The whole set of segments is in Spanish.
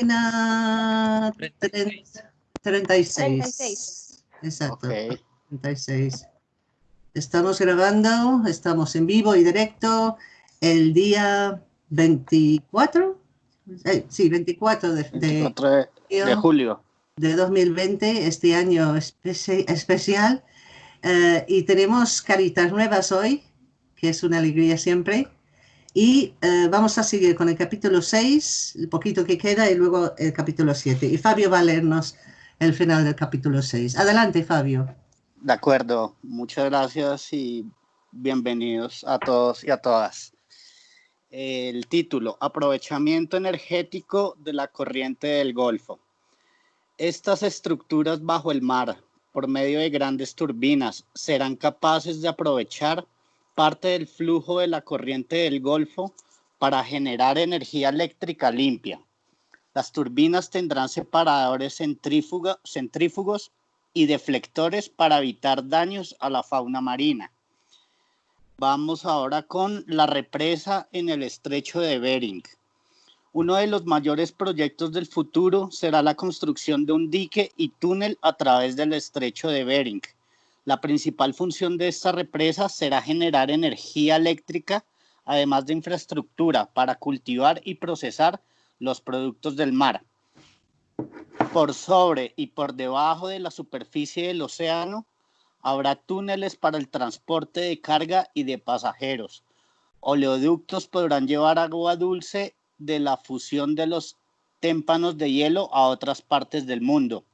página 36. 36. Exacto. 36. Estamos grabando, estamos en vivo y directo el día 24, eh, sí, 24 de, de, julio de 2020, este año especial. Eh, y tenemos caritas nuevas hoy, que es una alegría siempre. Y eh, vamos a seguir con el capítulo 6, el poquito que queda, y luego el capítulo 7. Y Fabio va a leernos el final del capítulo 6. Adelante, Fabio. De acuerdo, muchas gracias y bienvenidos a todos y a todas. El título, Aprovechamiento energético de la corriente del Golfo. Estas estructuras bajo el mar, por medio de grandes turbinas, serán capaces de aprovechar parte del flujo de la corriente del Golfo para generar energía eléctrica limpia. Las turbinas tendrán separadores centrífugos y deflectores para evitar daños a la fauna marina. Vamos ahora con la represa en el estrecho de Bering. Uno de los mayores proyectos del futuro será la construcción de un dique y túnel a través del estrecho de Bering. La principal función de esta represa será generar energía eléctrica, además de infraestructura para cultivar y procesar los productos del mar por sobre y por debajo de la superficie del océano habrá túneles para el transporte de carga y de pasajeros. Oleoductos podrán llevar agua dulce de la fusión de los témpanos de hielo a otras partes del mundo.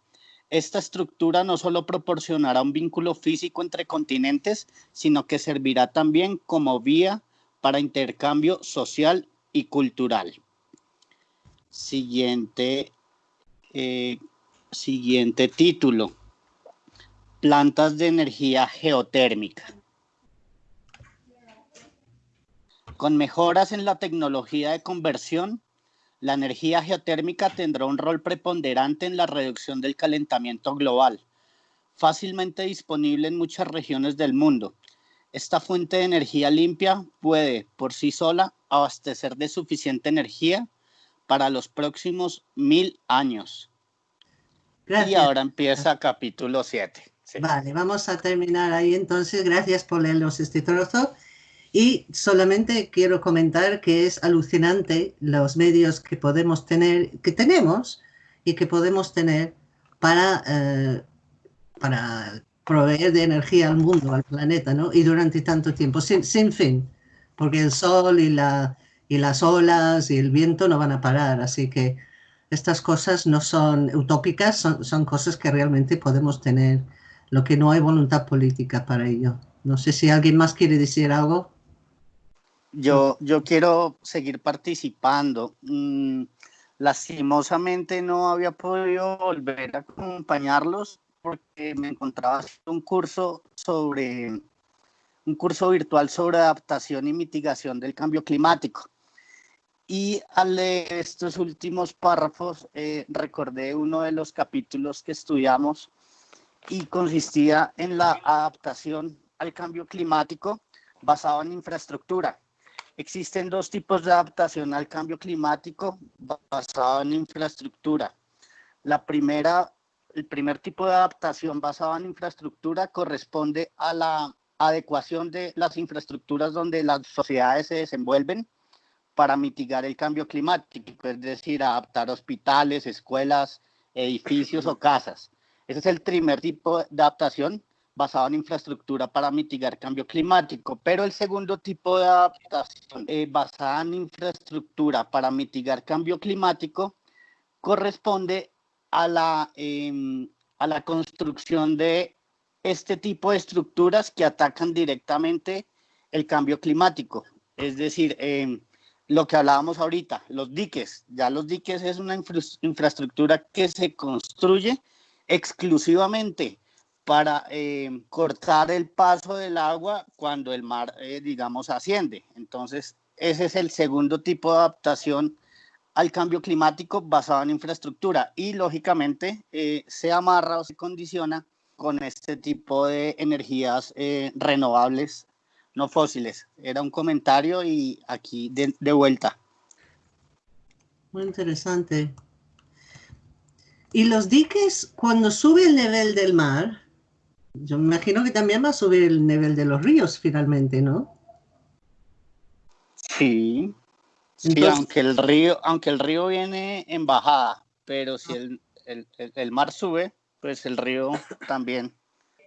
Esta estructura no solo proporcionará un vínculo físico entre continentes, sino que servirá también como vía para intercambio social y cultural. Siguiente eh, siguiente título. Plantas de energía geotérmica. Con mejoras en la tecnología de conversión, la energía geotérmica tendrá un rol preponderante en la reducción del calentamiento global, fácilmente disponible en muchas regiones del mundo. Esta fuente de energía limpia puede, por sí sola, abastecer de suficiente energía para los próximos mil años. Y ahora empieza capítulo 7. Vale, vamos a terminar ahí entonces. Gracias por leernos este trozo. Y solamente quiero comentar que es alucinante los medios que podemos tener, que tenemos y que podemos tener para, eh, para proveer de energía al mundo, al planeta, ¿no? Y durante tanto tiempo, sin, sin fin, porque el sol y la, y las olas y el viento no van a parar. Así que estas cosas no son utópicas, son, cosas que realmente podemos tener, lo que no hay voluntad política para ello. No sé si alguien más quiere decir algo. Yo, yo quiero seguir participando. Mm, lastimosamente no había podido volver a acompañarlos porque me encontraba haciendo un curso sobre un curso virtual sobre adaptación y mitigación del cambio climático. Y al leer estos últimos párrafos, eh, recordé uno de los capítulos que estudiamos y consistía en la adaptación al cambio climático basado en infraestructura. Existen dos tipos de adaptación al cambio climático basado en infraestructura. La primera, el primer tipo de adaptación basado en infraestructura corresponde a la adecuación de las infraestructuras donde las sociedades se desenvuelven para mitigar el cambio climático, es decir, adaptar hospitales, escuelas, edificios o casas. Ese es el primer tipo de adaptación basado en infraestructura para mitigar cambio climático, pero el segundo tipo de adaptación eh, basada en infraestructura para mitigar cambio climático corresponde a la, em, a la construcción de este tipo de estructuras que atacan directamente el cambio climático. Es decir, eh, lo que hablábamos ahorita, los diques. Ya los diques es una infraestructura que se construye exclusivamente para eh, cortar el paso del agua cuando el mar, eh, digamos, asciende. Entonces, ese es el segundo tipo de adaptación al cambio climático basado en infraestructura y, lógicamente, eh, se amarra o se condiciona con este tipo de energías renovables no fósiles. Era un comentario y aquí de, vuelta. Muy interesante. Y los diques, cuando sube el nivel del mar, yo me imagino que también va a subir el nivel de los ríos finalmente, ¿no? Sí, sí aunque, el río, aunque el río viene en bajada, pero si el, el, mar sube, pues el río también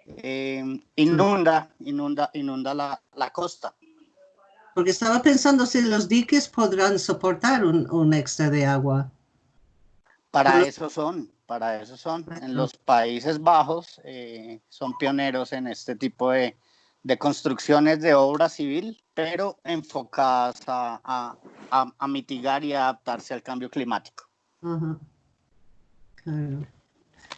eh, inunda, inunda, inunda la, la, costa. Porque estaba pensando si los diques podrán soportar un, un extra de agua. Para eso son, para eso son. En los Países Bajos eh, son pioneros en este tipo de, de, construcciones de obra civil, pero enfocadas a, a, a mitigar y adaptarse al cambio climático.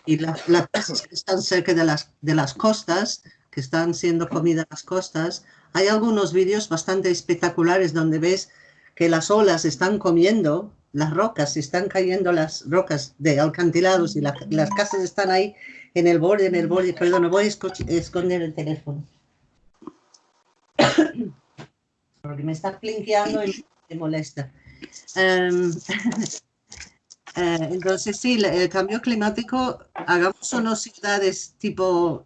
Y las, las casas que están cerca de las, de las costas, que están siendo comida las costas, hay algunos vídeos bastante espectaculares donde ves que las olas están comiendo las rocas, están cayendo las rocas de alcantilados y las casas están ahí en el borde, en el borde. Perdón, voy a esconder el teléfono. Porque me está plinqueando y me molesta. Eh, entonces, sí, el cambio climático, hagamos o no ciudades tipo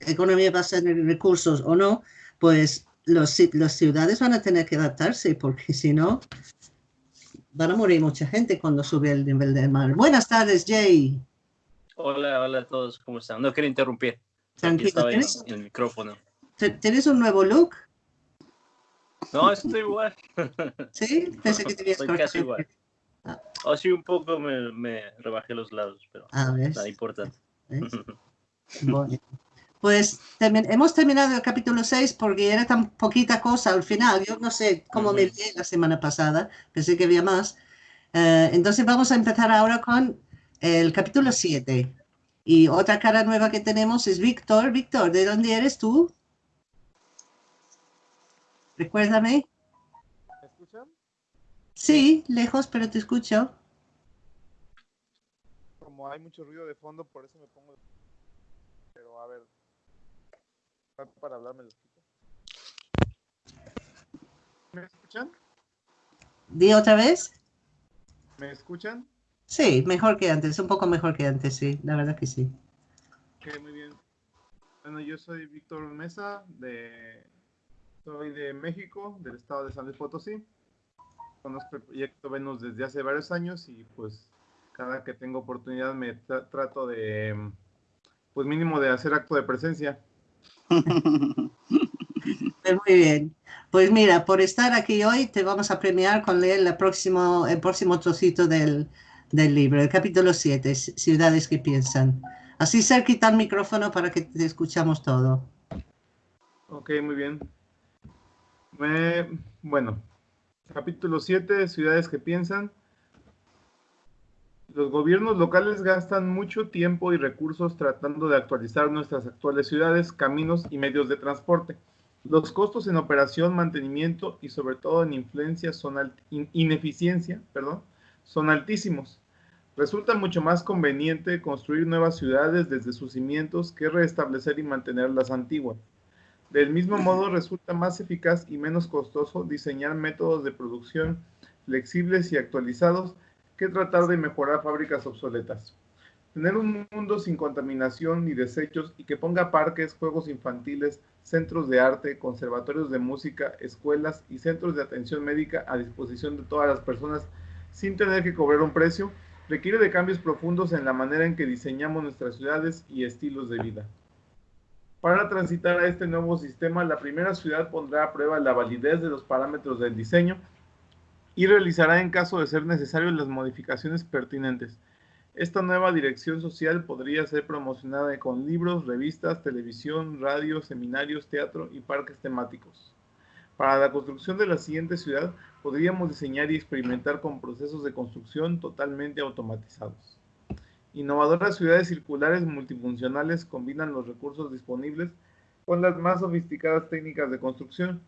economía basada en recursos o no, pues los, las ciudades van a tener que adaptarse porque si no, van a morir mucha gente cuando sube el nivel del mar. Buenas tardes, Jay. Hola, hola a todos, ¿cómo están? No quiero interrumpir. Tranquilo. ¿Tienes, en, el micrófono. ¿Tienes un nuevo look? No, estoy igual. ¿Sí? Pensé que tenías Estoy casi igual. Ah. Oh, sí, un poco me, me rebajé los lados, pero ah, nada importante. Bueno. Pues hemos terminado el capítulo 6 porque era tan poquita cosa al final. Yo no sé cómo me vi la semana pasada, pensé que había más. Eh, entonces vamos a empezar ahora con el capítulo 7. Y otra cara nueva que tenemos es Víctor. Víctor, ¿de dónde eres tú? Recuérdame. ¿Me escuchan? Sí, lejos, pero te escucho. Como hay mucho ruido de fondo, por eso me pongo... Pero a ver, para hablarme ¿Me escuchan? Di otra vez. ¿Me escuchan? Sí, mejor que antes, un poco mejor que antes, sí, la verdad que sí. Ok, muy bien. Bueno, yo soy Víctor Mesa, de, soy de México, del estado de San Luis Potosí. Conozco el proyecto Venus desde hace varios años y pues cada que tengo oportunidad me trato de, pues mínimo de hacer acto de presencia. Pues muy bien. Pues mira, por estar aquí hoy te vamos a premiar con leer el próximo, el próximo trocito del, del libro, el capítulo 7, Ciudades que piensan. Así cerquita el micrófono para que te escuchamos todo. Ok, muy bien. bueno, capítulo 7, Ciudades que piensan. Los gobiernos locales gastan mucho tiempo y recursos tratando de actualizar nuestras actuales ciudades, caminos y medios de transporte. Los costos en operación, mantenimiento y sobre todo en influencia son ineficiencia perdón, son altísimos. Resulta mucho más conveniente construir nuevas ciudades desde sus cimientos que restablecer y mantener las antiguas. Del mismo modo, resulta más eficaz y menos costoso diseñar métodos de producción flexibles y actualizados que tratar de mejorar fábricas obsoletas. Tener un mundo sin contaminación ni desechos y que ponga parques, juegos infantiles, centros de arte, conservatorios de música, escuelas y centros de atención médica a disposición de todas las personas sin tener que cobrar un precio, requiere de cambios profundos en la manera en que diseñamos nuestras ciudades y estilos de vida. Para transitar a este nuevo sistema, la primera ciudad pondrá a prueba la validez de los parámetros del diseño y realizará en caso de ser necesario las modificaciones pertinentes. Esta nueva dirección social podría ser promocionada con libros, revistas, televisión, radio, seminarios, teatro y parques temáticos. Para la construcción de la siguiente ciudad, podríamos diseñar y experimentar con procesos de construcción totalmente automatizados. Innovadoras ciudades circulares multifuncionales combinan los recursos disponibles con las más sofisticadas técnicas de construcción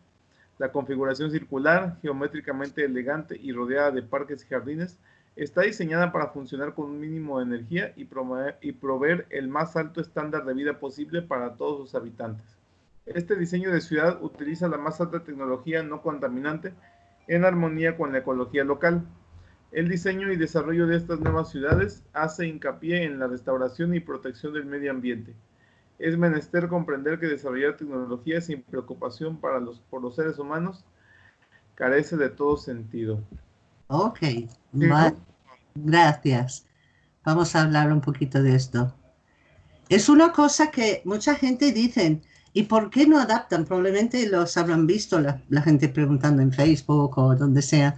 la configuración circular, geométricamente elegante y rodeada de parques y jardines, está diseñada para funcionar con un mínimo de energía y, proveer, el más alto estándar de vida posible para todos sus habitantes. Este diseño de ciudad utiliza la más alta tecnología no contaminante en armonía con la ecología local. El diseño y desarrollo de estas nuevas ciudades hace hincapié en la restauración y protección del medio ambiente. Es menester comprender que desarrollar tecnología sin preocupación para los, por los seres humanos carece de todo sentido. Ok, gracias. Vamos a hablar un poquito de esto. Es una cosa que mucha gente dice, ¿y por qué no adaptan? Probablemente los habrán visto la, la gente preguntando en Facebook o donde sea.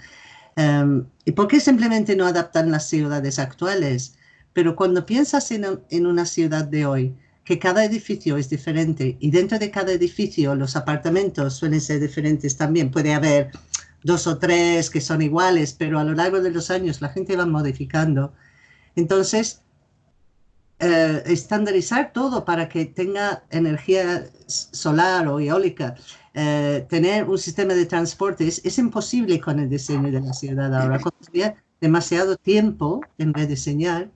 Em, ¿Y por qué simplemente no adaptan las ciudades actuales? Pero cuando piensas en, una ciudad de hoy, que cada edificio es diferente y dentro de cada edificio los apartamentos suelen ser diferentes también, puede haber dos o tres que son iguales, pero a lo largo de los años la gente va modificando. Entonces, eh, estandarizar todo para que tenga energía solar o eólica eh, tener un sistema de transporte es, imposible con el diseño de la ciudad ahora. Demasiado tiempo en rediseñar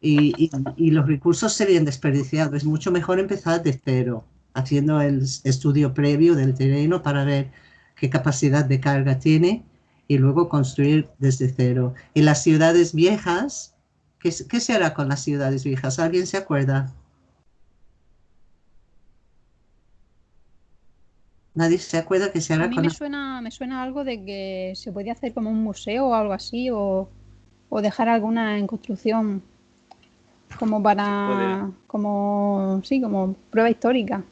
y, y, los recursos serían desperdiciados. Es mucho mejor empezar de cero, haciendo el estudio previo del terreno para ver qué capacidad de carga tiene y luego construir desde cero. Y las ciudades viejas, ¿qué, qué se hará con las ciudades viejas? ¿Alguien se acuerda? Nadie se acuerda que se hará A mí me suena, me suena algo de que se podía hacer como un museo o algo así, o, dejar alguna en construcción como para, como, sí, como prueba histórica.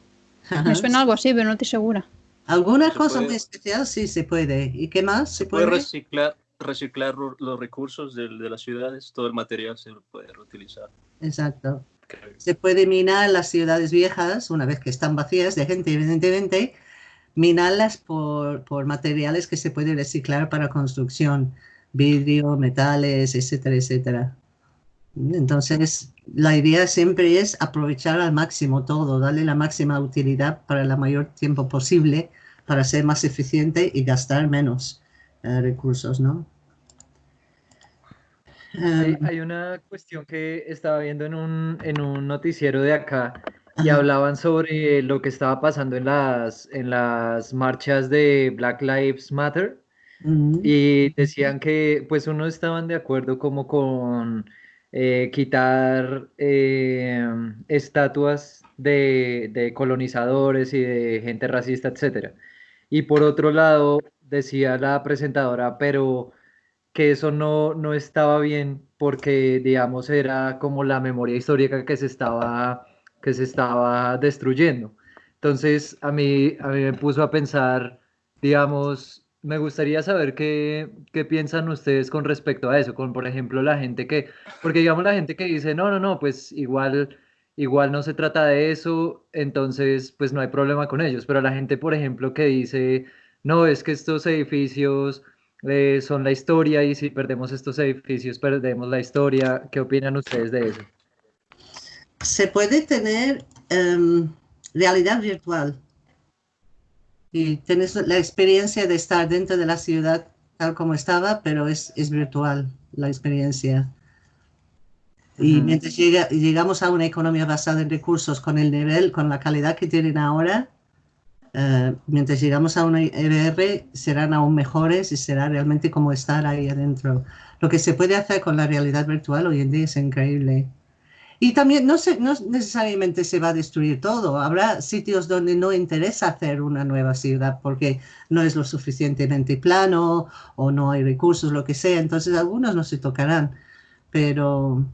Me suena algo así, pero no estoy segura. Alguna cosa muy especial sí se puede. ¿Y qué más? Se, puede, reciclar, reciclar los recursos de, de, las ciudades, todo el material se puede reutilizar. Exacto. Se puede minar las ciudades viejas una vez que están vacías de gente, evidentemente, minarlas por, por materiales que se pueden reciclar para construcción, vidrio, metales, etcétera, etcétera. Entonces, la idea siempre es aprovechar al máximo todo, darle la máxima utilidad para el mayor tiempo posible para ser más eficiente y gastar menos eh, recursos, ¿no? hay, una cuestión que estaba viendo en un, en un noticiero de acá y hablaban sobre lo que estaba pasando en las, en las marchas de Black Lives Matter mm. y decían que pues uno estaban de acuerdo como con eh, quitar eh, estatuas de, colonizadores y de gente racista, etc. Y por otro lado decía la presentadora, pero que eso no, no estaba bien porque digamos era como la memoria histórica que se estaba que se estaba destruyendo. Entonces, a mí, a mí me puso a pensar, digamos, me gustaría saber qué, qué piensan ustedes con respecto a eso, con, por ejemplo, la gente que, porque digamos la gente que dice, no, no, no, pues igual, igual no se trata de eso, entonces, pues no hay problema con ellos, pero la gente, por ejemplo, que dice, no, es que estos edificios eh, son la historia y si perdemos estos edificios, perdemos la historia, ¿qué opinan ustedes de eso? se puede tener em, realidad virtual y tienes la experiencia de estar dentro de la ciudad tal como estaba, pero es, virtual la experiencia. Y mientras llegamos a una economía basada en recursos con el nivel, con la calidad que tienen ahora, eh, mientras llegamos a una EBR serán aún mejores y será realmente como estar ahí adentro. Lo que se puede hacer con la realidad virtual hoy en día es increíble. Y también no, se, no necesariamente se va a destruir todo. Habrá sitios donde no interesa hacer una nueva ciudad porque no es lo suficientemente plano o no hay recursos, lo que sea. Entonces algunos no se tocarán. Pero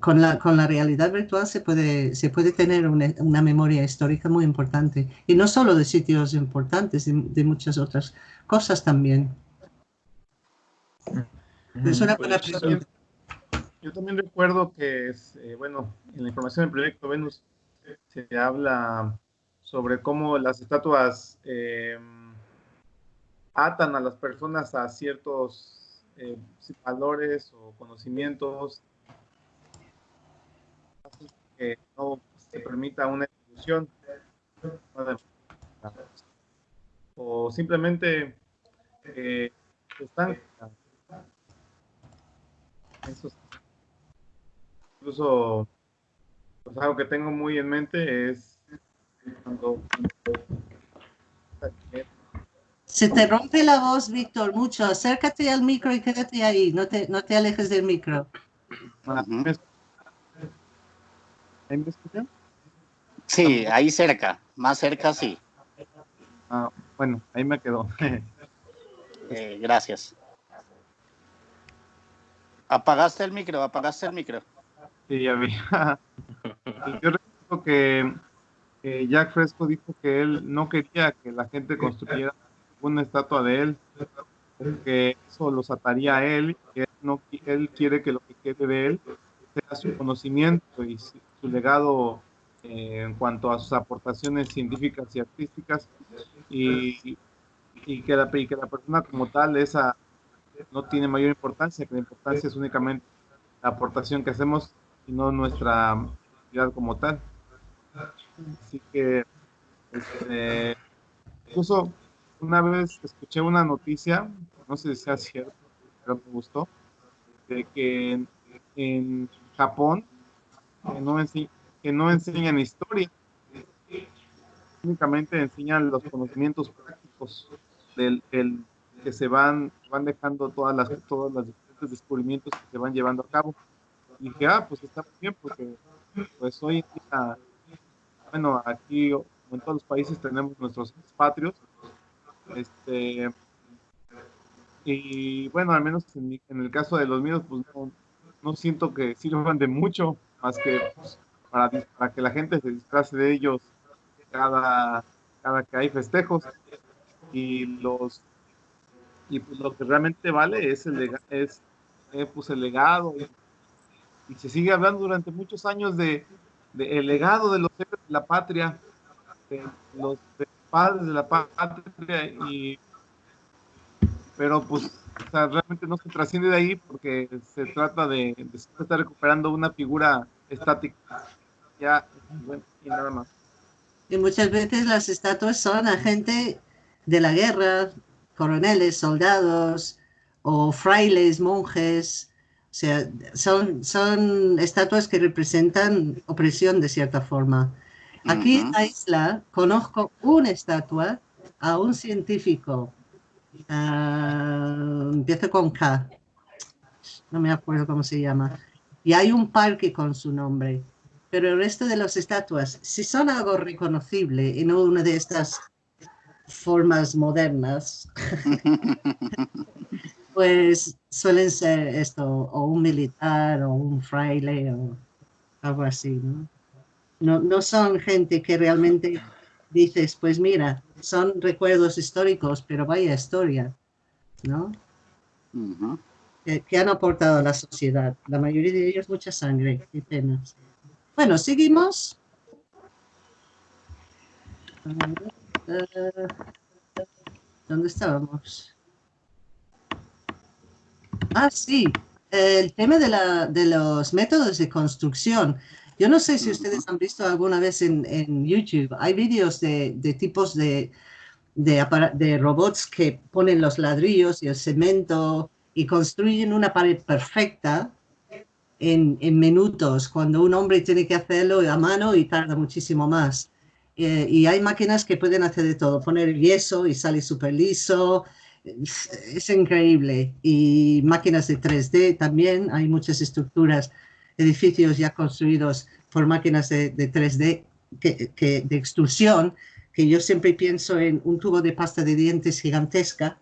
con, la, con la realidad virtual se puede, se puede tener una, una, memoria histórica muy importante. Y no solo de sitios importantes, de, muchas otras cosas también. Es una buena pregunta. Yo también recuerdo que, eh, bueno, en la información del proyecto Venus se habla sobre cómo las estatuas em, atan a las personas a ciertos eh, valores o conocimientos. Que no se permita una evolución. O simplemente eh, están incluso pues, algo que tengo muy en mente es cuando Se te rompe la voz, Víctor, mucho. Acércate al micro y quédate ahí. No te, no te alejes del micro. ¿Ahí me escuchan? Sí, ahí cerca. Más cerca, sí. Ah, bueno, ahí me quedó. Eh, gracias. Apagaste el micro, apagaste el micro. Sí, ya vi. Yo recuerdo que Jack Fresco dijo que él no quería que la gente construyera una estatua de él, porque eso los ataría a él, él, no, él quiere que lo que quede de él sea su conocimiento y su legado eh, en cuanto a sus aportaciones científicas y artísticas, y, y, que, la, y que la persona como tal esa no tiene mayor importancia, que la importancia es únicamente la aportación que hacemos y no nuestra actividad como tal. Así que, este, incluso una vez escuché una noticia, no sé si sea cierto, pero me gustó, de que en, Japón que no, que no enseñan historia, únicamente enseñan los conocimientos prácticos del, que se van, van dejando todas las, todos los diferentes descubrimientos que se van llevando a cabo. Y dije, ah, pues está bien, porque pues hoy en día bueno, aquí en todos los países tenemos nuestros patrios. Este, y bueno, al menos en, el caso de los míos, pues no, siento que sirvan de mucho, más que pues, para, para, que la gente se disfrace de ellos cada, cada que hay festejos. Y los y pues lo que realmente vale es el, es, eh, pues el legado. Se sigue hablando durante muchos años de, el legado de los de la patria, de los padres de la patria, y, pero pues realmente no se trasciende de ahí porque se trata de, estar recuperando una figura estática. Ya, y nada más. Y muchas veces las estatuas son a de la guerra, coroneles, soldados o frailes, monjes, sea, son, son estatuas que representan opresión de cierta forma. Aquí en la isla conozco una estatua a un científico, uh, empieza con K, no me acuerdo cómo se llama, y hay un parque con su nombre, pero el resto de las estatuas, si son algo reconocible y no una de estas formas modernas, pues suelen ser esto, o un militar, o un fraile, o algo así, ¿no? No, son gente que realmente dices, pues mira, son recuerdos históricos, pero vaya historia, ¿no? que, han aportado a la sociedad. La mayoría de ellos mucha sangre y penas. Bueno, seguimos. Eh, ¿Dónde estábamos? Ah, sí, el tema de, la, de los métodos de construcción. Yo no sé si ustedes han visto alguna vez en, en YouTube, hay vídeos de, de tipos de, de, de, robots que ponen los ladrillos y el cemento y construyen una pared perfecta en, en minutos, cuando un hombre tiene que hacerlo a mano y tarda muchísimo más. Eh, y hay máquinas que pueden hacer de todo, poner yeso y sale súper liso, es increíble. Y máquinas de 3D también, hay muchas estructuras, edificios ya construidos por máquinas de, 3D que, de extrusión, que yo siempre pienso en un tubo de pasta de dientes gigantesca,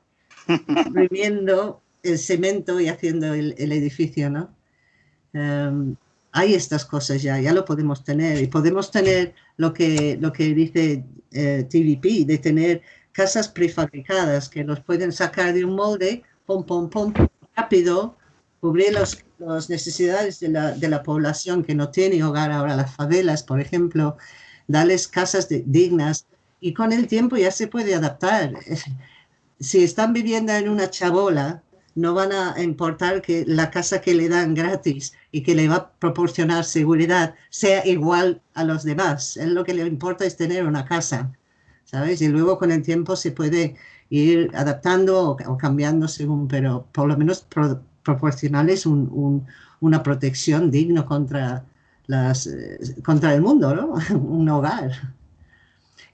imprimiendo el cemento y haciendo el, edificio, ¿no? Em, hay estas cosas ya, ya lo podemos tener y podemos tener lo que, lo que dice eh, TVP, de tener casas prefabricadas que los pueden sacar de un molde, pum, pum, pum, rápido, cubrir las necesidades de la, de la, población que no tiene hogar ahora, las favelas, por ejemplo, darles casas dignas y con el tiempo ya se puede adaptar. Si están viviendo en una chabola, no van a importar que la casa que le dan gratis y que le va a proporcionar seguridad sea igual a los demás. Es lo que le importa es tener una casa. ¿Sabes? Y luego con el tiempo se puede ir adaptando o, cambiando según, pero por lo menos proporcionarles un, una protección digna contra, eh, contra el mundo, ¿no? un hogar.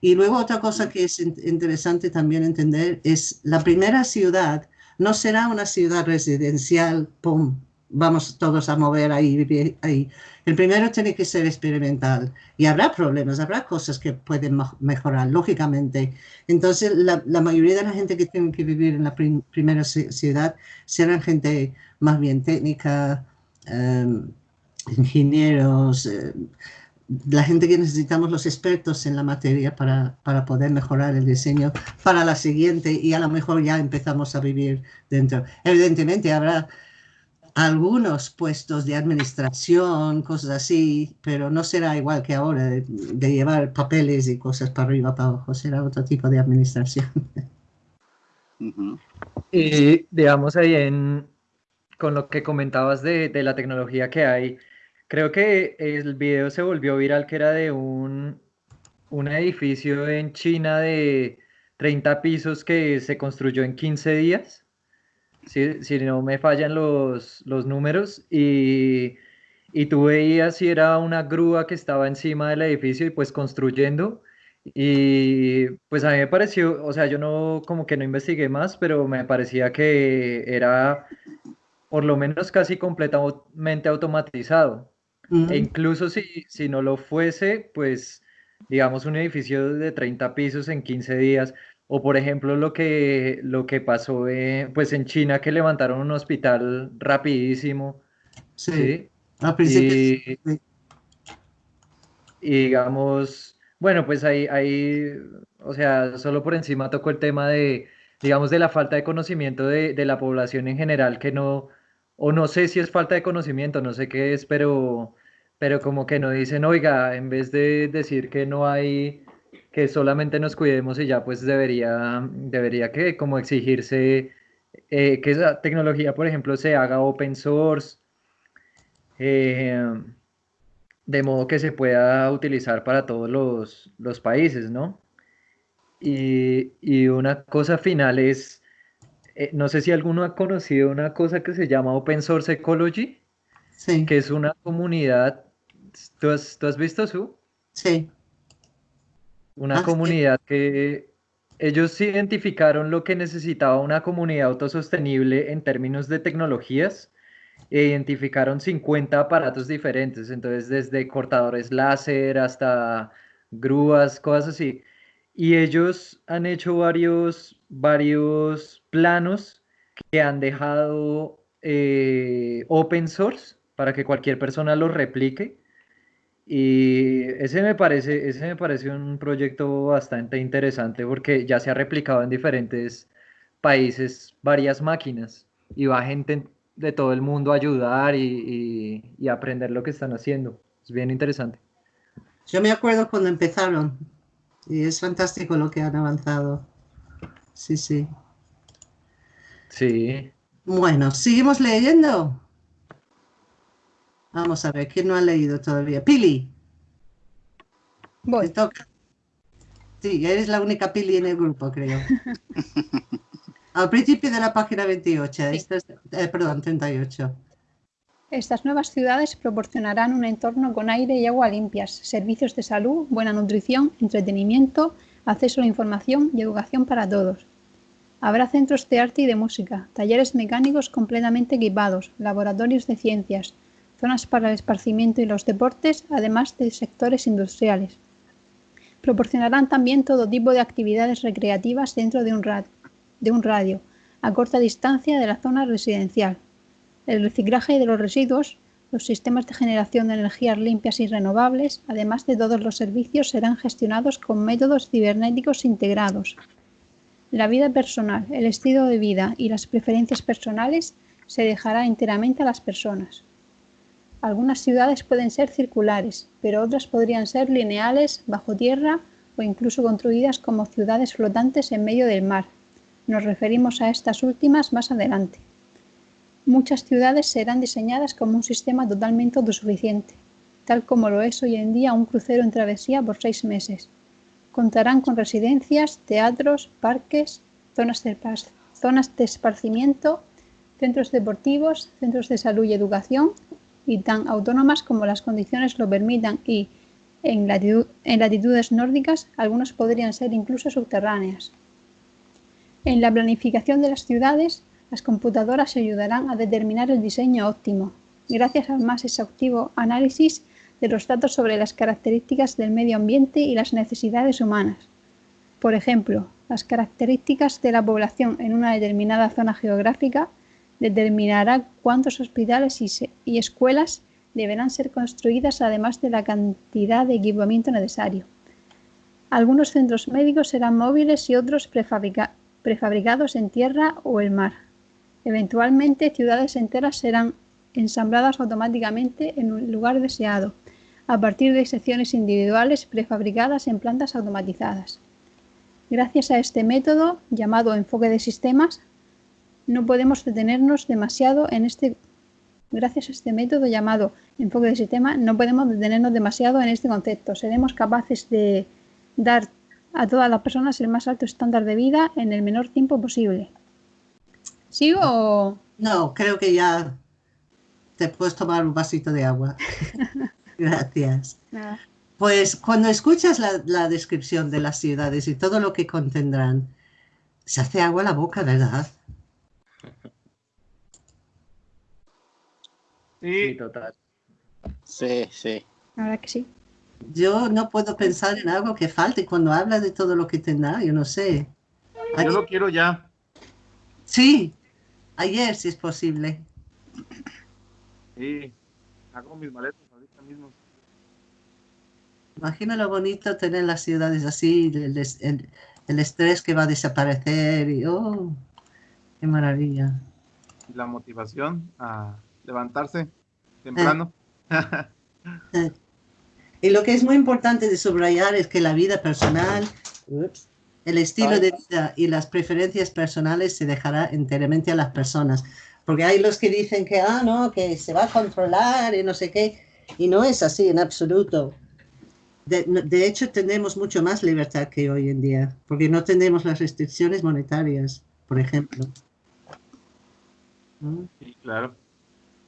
Y luego otra cosa que es interesante también entender es la primera ciudad no será una ciudad residencial, pum, vamos todos a mover ahí, ahí. El primero tiene que ser experimental y habrá problemas, habrá cosas que pueden mejorar, lógicamente. Entonces, la, mayoría de la gente que tiene que vivir en la primera ciudad serán gente más bien técnica, em, ingenieros, eh, la gente que necesitamos, los expertos en la materia para, para, poder mejorar el diseño para la siguiente y a lo mejor ya empezamos a vivir dentro. Evidentemente habrá algunos puestos de administración, cosas así, pero no será igual que ahora de, llevar papeles y cosas para arriba, para abajo, será otro tipo de administración. Y digamos ahí en, con lo que comentabas de, de, la tecnología que hay, creo que el video se volvió viral que era de un, un edificio en China de 30 pisos que se construyó en 15 días si, no me fallan los, números, y, y tú veías si era una grúa que estaba encima del edificio y pues construyendo. Y pues a mí me pareció, o sea, yo no como que no investigué más, pero me parecía que era por lo menos casi completamente automatizado. E incluso si, si no lo fuese, pues digamos un edificio de 30 pisos en 15 días, o por ejemplo lo que, lo que pasó pues en China que levantaron un hospital rapidísimo. Sí. Y, digamos, bueno, pues ahí, ahí, o sea, solo por encima tocó el tema de, digamos, de la falta de conocimiento de, de la población en general, que no, o no sé si es falta de conocimiento, no sé qué es, pero, pero como que no dicen, oiga, en vez de decir que no hay que solamente nos cuidemos y ya pues debería, debería que como exigirse eh, que esa tecnología, por ejemplo, se haga open source, eh, de modo que se pueda utilizar para todos los, países, ¿no? Y, una cosa final es, eh, no sé si alguno ha conocido una cosa que se llama Open Source Ecology, sí. que es una comunidad, ¿tú has, ¿tú has visto su? Sí una ah, comunidad que ellos identificaron lo que necesitaba una comunidad autosostenible en términos de tecnologías e identificaron 50 aparatos diferentes, entonces desde cortadores láser hasta grúas, cosas así. Y ellos han hecho varios, varios planos que han dejado eh, open source para que cualquier persona los replique y ese me parece, ese me parece un proyecto bastante interesante porque ya se ha replicado en diferentes países varias máquinas y va gente de todo el mundo a ayudar y, y, aprender lo que están haciendo. Es bien interesante. Yo me acuerdo cuando empezaron y es fantástico lo que han avanzado. Sí, sí. Sí. Bueno, seguimos leyendo. Vamos a ver, ¿quién no ha leído todavía? Pili. Voy. Te toca. Sí, eres la única Pili en el grupo, creo. Al principio de la página 28, eh, perdón, 38. Estas nuevas ciudades proporcionarán un entorno con aire y agua limpias, servicios de salud, buena nutrición, entretenimiento, acceso a la información y educación para todos. Habrá centros de arte y de música, talleres mecánicos completamente equipados, laboratorios de ciencias, zonas para el esparcimiento y los deportes, además de sectores industriales. Proporcionarán también todo tipo de actividades recreativas dentro de un, radio, a corta distancia de la zona residencial. El reciclaje de los residuos, los sistemas de generación de energías limpias y renovables, además de todos los servicios, serán gestionados con métodos cibernéticos integrados. La vida personal, el estilo de vida y las preferencias personales se dejará enteramente a las personas. Algunas ciudades pueden ser circulares, pero otras podrían ser lineales, bajo tierra o incluso construidas como ciudades flotantes en medio del mar. Nos referimos a estas últimas más adelante. Muchas ciudades serán diseñadas como un sistema totalmente autosuficiente, tal como lo es hoy en día un crucero en travesía por seis meses. Contarán con residencias, teatros, parques, zonas de, esparcimiento, centros deportivos, centros de salud y educación y tan autónomas como las condiciones lo permitan y, En, latitudes nórdicas, algunas podrían ser incluso subterráneas. En la planificación de las ciudades, las computadoras ayudarán a determinar el diseño óptimo, gracias al más exhaustivo análisis de los datos sobre las características del medio ambiente y las necesidades humanas. Por ejemplo, las características de la población en una determinada zona geográfica determinará cuántos hospitales y, escuelas deberán ser construidas además de la cantidad de equipamiento necesario. Algunos centros médicos serán móviles y otros prefabricados en tierra o el mar. Eventualmente, ciudades enteras serán ensambladas automáticamente en un lugar deseado, a partir de secciones individuales prefabricadas en plantas automatizadas. Gracias a este método, llamado enfoque de sistemas, no podemos detenernos demasiado en este gracias a este método llamado enfoque de sistema, no podemos detenernos demasiado en este concepto. Seremos capaces de dar a todas las personas el más alto estándar de vida en el menor tiempo posible. ¿Sigo o...? No, creo que ya te puedes tomar un vasito de agua. Gracias. Pues cuando escuchas la, descripción de las ciudades y todo lo que contendrán, se hace agua la boca, ¿verdad? Sí, total. Sí, sí. Ahora que sí. Yo no puedo pensar en algo que falte cuando habla de todo lo que tendrá, yo no sé. Yo lo quiero ya. Sí, ayer si es posible. Sí, hago mis maletas ahorita mismo. Imagina lo bonito tener las ciudades así, el, el estrés que va a desaparecer y oh, qué maravilla. La motivación a levantarse temprano. y lo que es muy importante de subrayar es que la vida personal, el estilo de vida y las preferencias personales se dejará enteramente a las personas. Porque hay los que dicen que, ah, no, que se va a controlar y no sé qué. Y no es así en absoluto. De, de, hecho, tenemos mucho más libertad que hoy en día, porque no tenemos las restricciones monetarias, por ejemplo. Sí, claro.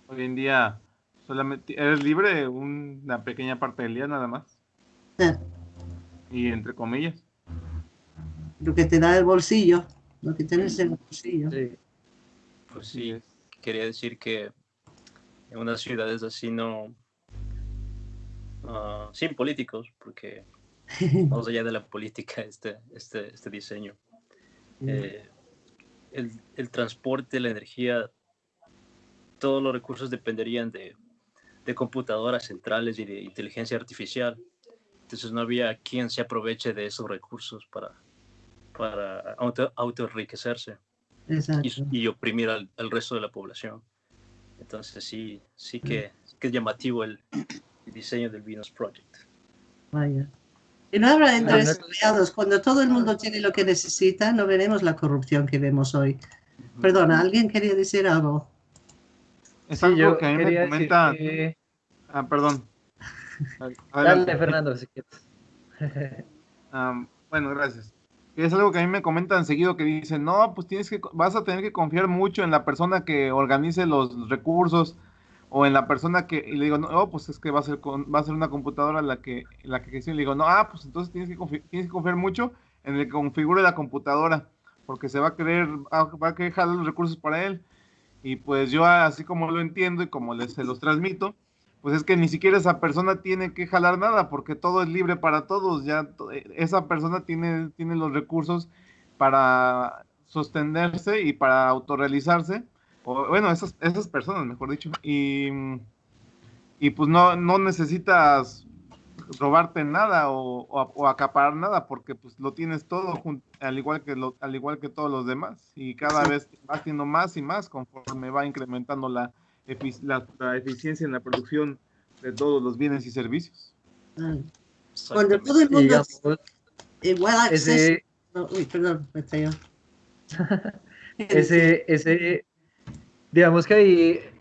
Hoy en día solamente eres libre una pequeña parte del día nada más. Y entre comillas. Lo que te da el bolsillo, lo que tienes en el bolsillo. Pues sí, quería decir que en unas ciudades así no, ah, sin políticos, porque más allá de la política, este, este, este diseño, eh, el, el transporte, la energía todos los recursos dependerían de, de computadoras centrales y de inteligencia artificial. Entonces no había quien se aproveche de esos recursos para, para auto, enriquecerse y, y, oprimir al, resto de la población. Entonces sí, sí que, que es llamativo el, diseño del Venus Project. Vaya. Y no habrá entre empleados. Cuando todo el mundo tiene lo que necesita, no veremos la corrupción que vemos hoy. Perdona, ¿alguien quería decir algo? Es algo que a mí me comentan. Ah, perdón. Dale, Fernando, si quieres. bueno, gracias. Es algo que a mí me comentan seguido que dicen, no, pues tienes que, vas a tener que confiar mucho en la persona que organice los recursos o en la persona que, y le digo, no, pues es que va a ser, va a ser una computadora la que, la que gestione. Le digo, no, ah, pues entonces tienes que, confiar, tienes que confiar mucho en el que configure la computadora, porque se va a querer, va a querer jalar los recursos para él. Y pues yo así como lo entiendo y como les se los transmito, pues es que ni siquiera esa persona tiene que jalar nada porque todo es libre para todos, ya eh, esa persona tiene, tiene los recursos para sostenerse y para autorrealizarse, o bueno, esas, esas personas, mejor dicho, y, y pues no, no necesitas robarte nada o, acaparar nada porque pues lo tienes todo al igual que lo, al igual que todos los demás y cada vez va haciendo más y más conforme va incrementando la, la, eficiencia en la producción de todos los bienes y servicios. Mm. Cuando todo el mundo igual ese, uy, perdón, me ese, ese, digamos que ahí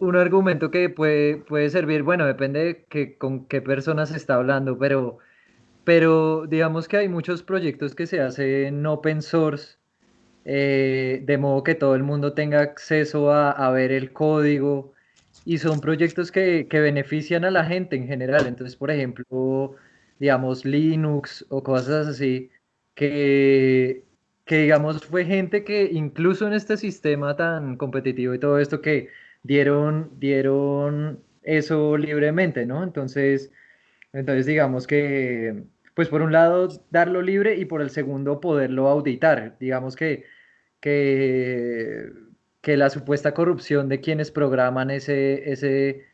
un argumento que puede, puede servir, bueno, depende de con qué personas se está hablando, pero, pero digamos que hay muchos proyectos que se hacen open source, eh, de modo que todo el mundo tenga acceso a, ver el código y son proyectos que, que benefician a la gente en general. Entonces, por ejemplo, digamos, Linux o cosas así, que, que digamos fue gente que incluso en este sistema tan competitivo y todo esto que dieron, dieron eso libremente, ¿no? Entonces, entonces digamos que, pues por un lado darlo libre y por el segundo poderlo auditar, digamos que, que, que la supuesta corrupción de quienes programan ese, ese,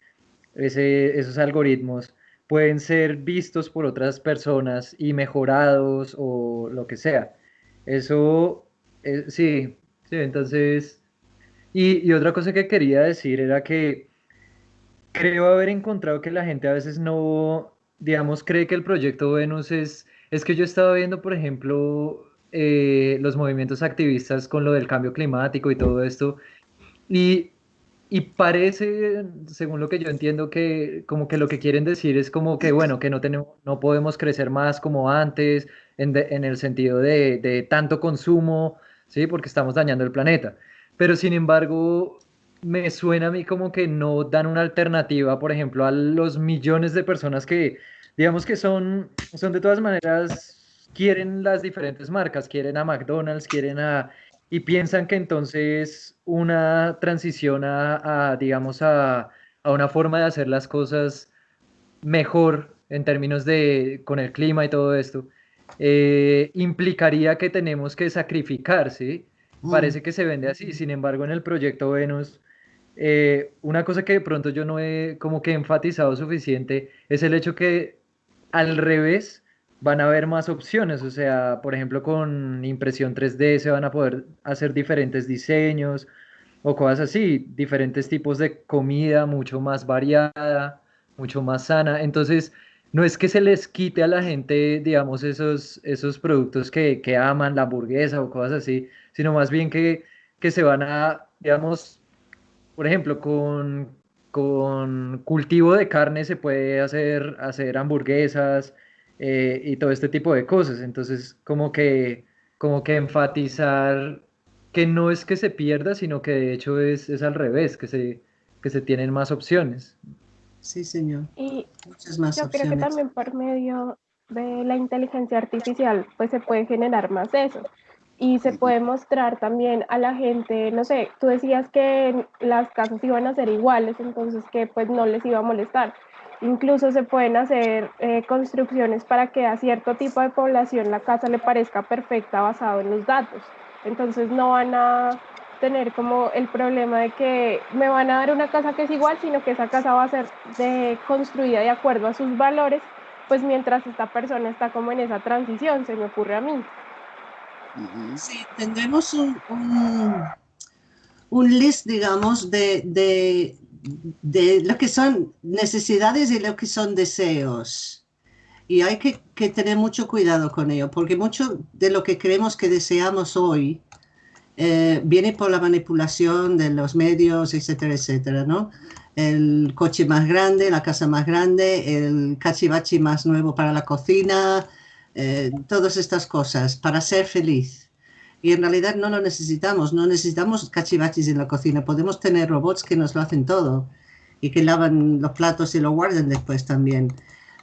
ese, esos algoritmos pueden ser vistos por otras personas y mejorados o lo que sea. Eso, eh, sí, sí, entonces... Y, otra cosa que quería decir era que creo haber encontrado que la gente a veces no, digamos, cree que el proyecto Venus es... Es que yo estaba viendo, por ejemplo, eh, los movimientos activistas con lo del cambio climático y todo esto, y y parece, según lo que yo entiendo, que como que lo que quieren decir es como que, bueno, que no, tenemos, no podemos crecer más como antes, en, en el sentido de, de, tanto consumo, ¿sí? Porque estamos dañando el planeta. Pero sin embargo, me suena a mí como que no dan una alternativa, por ejemplo, a los millones de personas que, digamos que son, son de todas maneras, quieren las diferentes marcas, quieren a McDonald's, quieren a y piensan que entonces una transición a, digamos, a, una forma de hacer las cosas mejor en términos de con el clima y todo esto, eh, implicaría que tenemos que sacrificar, ¿sí? Mm. Parece que se vende así, sin embargo en el proyecto Venus, eh, una cosa que de pronto yo no he como que enfatizado suficiente es el hecho que al revés, van a haber más opciones, o sea, por ejemplo, con impresión 3D se van a poder hacer diferentes diseños o cosas así, diferentes tipos de comida mucho más variada, mucho más sana. Entonces, no es que se les quite a la gente, digamos, esos, esos productos que, que aman, la hamburguesa o cosas así, sino más bien que, que se van a, digamos, por ejemplo, con, con cultivo de carne se puede hacer, hacer hamburguesas, eh, y todo este tipo de cosas. Entonces, como que, como que enfatizar que no es que se pierda, sino que de hecho es, es al revés, que se, que se tienen más opciones. Sí, señor. Y Muchas más yo creo que también por medio de la inteligencia artificial, pues se puede generar más eso. Y se puede mostrar también a la gente, no sé, tú decías que las casas iban a ser iguales, entonces que pues no les iba a molestar Incluso se pueden hacer eh, construcciones para que a cierto tipo de población la casa le parezca perfecta basado en los datos. Entonces no van a tener como el problema de que me van a dar una casa que es igual, sino que esa casa va a ser de, construida de acuerdo a sus valores, pues mientras esta persona está como en esa transición, se me ocurre a mí. Sí, tendremos un, un, list, digamos, de, de lo que son necesidades y lo que son deseos. Y hay que, tener mucho cuidado con ello, porque mucho de lo que creemos que deseamos hoy eh, viene por la manipulación de los medios, etcétera, etcétera, ¿no? El coche más grande, la casa más grande, el cachivachi más nuevo para la cocina, eh, todas estas cosas, para ser feliz y en realidad no lo necesitamos, no necesitamos cachivachis en la cocina, podemos tener robots que nos lo hacen todo y que lavan los platos y lo guardan después también.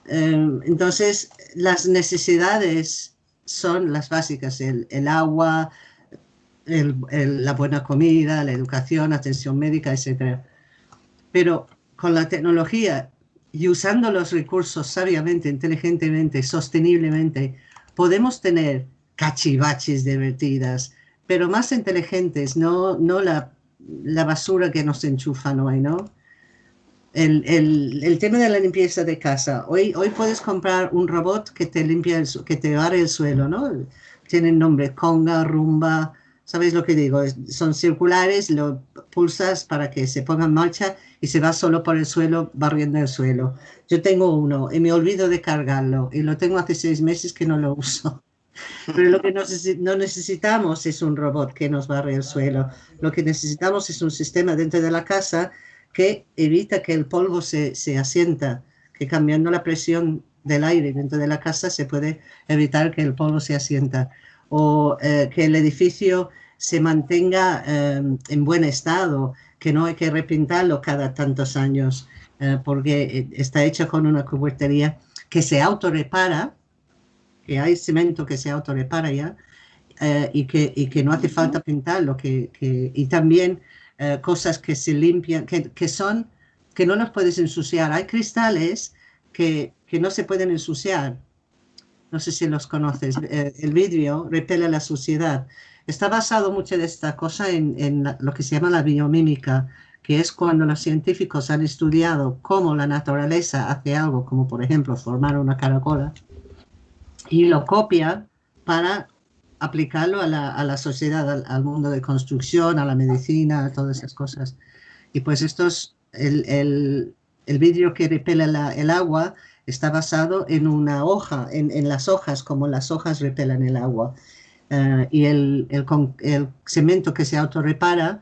Eh, entonces, las necesidades son las básicas, el, el agua, el, la buena comida, la educación, atención médica, etc. Pero con la tecnología y usando los recursos sabiamente, inteligentemente, sosteniblemente, podemos tener cachivaches divertidas, pero más inteligentes, no, no la, la basura que nos enchufan hoy, ¿no? El, el, el, tema de la limpieza de casa. Hoy, hoy puedes comprar un robot que te limpia, el, que te barre el suelo, ¿no? Tienen nombre Conga, Rumba, ¿sabéis lo que digo? Son circulares, lo pulsas para que se ponga en marcha y se va solo por el suelo barriendo el suelo. Yo tengo uno y me olvido de cargarlo y lo tengo hace seis meses que no lo uso. Pero lo que no necesitamos es un robot que nos barre el suelo. Lo que necesitamos es un sistema dentro de la casa que evita que el polvo se, se asienta, que cambiando la presión del aire dentro de la casa se puede evitar que el polvo se asienta o eh, que el edificio se mantenga em, en buen estado, que no hay que repintarlo cada tantos años, eh, porque está hecho con una cubertería que se autorrepara, que hay cemento que se autorrepara ya, eh, y, que, y que no hace falta pintarlo, que, que y también eh, cosas que se limpian, que, que, son, que no los puedes ensuciar. Hay cristales que, que no se pueden ensuciar. No sé si los conoces. Eh, el vidrio repele la suciedad. Está basado mucho de esta cosa en, en lo que se llama la biomímica, que es cuando los científicos han estudiado cómo la naturaleza hace algo, como por ejemplo formar una caracola, y lo copia para aplicarlo a la, a la sociedad, al, mundo de construcción, a la medicina, a todas esas cosas. Y pues estos, el, el, el vidrio que repele la, el agua está basado en una hoja, en, las hojas, como las hojas repelan el agua. Uh, y el, cemento que se autorrepara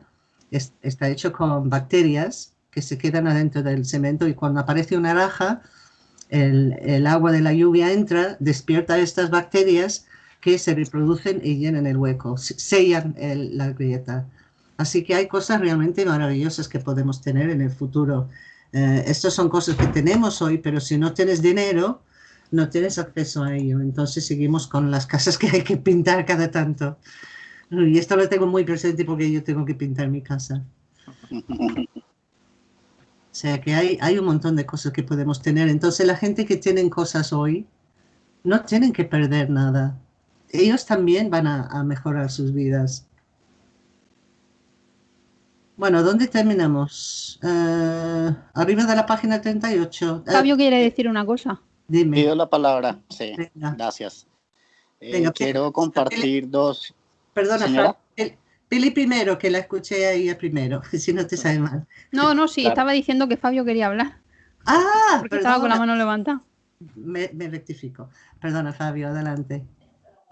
es, está hecho con bacterias que se quedan adentro del cemento y cuando aparece una raja, el, el agua de la lluvia entra, despierta estas bacterias que se reproducen y llenan el hueco, sellan el, la grieta. Así que hay cosas realmente maravillosas que podemos tener en el futuro. Eh, estas son cosas que tenemos hoy, pero si no tienes dinero, no tienes acceso a ello. Entonces seguimos con las casas que hay que pintar cada tanto. Y esto lo tengo muy presente porque yo tengo que pintar mi casa. O sea que hay, hay un montón de cosas que podemos tener. Entonces la gente que tienen cosas hoy no tienen que perder nada ellos también van a, mejorar sus vidas. Bueno, ¿dónde terminamos? Uh, arriba de la página 38. Fabio quiere decir una cosa. Dime. Pido la palabra, sí. Gracias. Eh, quiero compartir dos. Perdona, Pili primero, que la escuché a ella primero, si no te sabe mal. No, no, sí, estaba diciendo que Fabio quería hablar. Ah, porque estaba con la mano levantada. Me, me rectifico. Perdona, Fabio, adelante.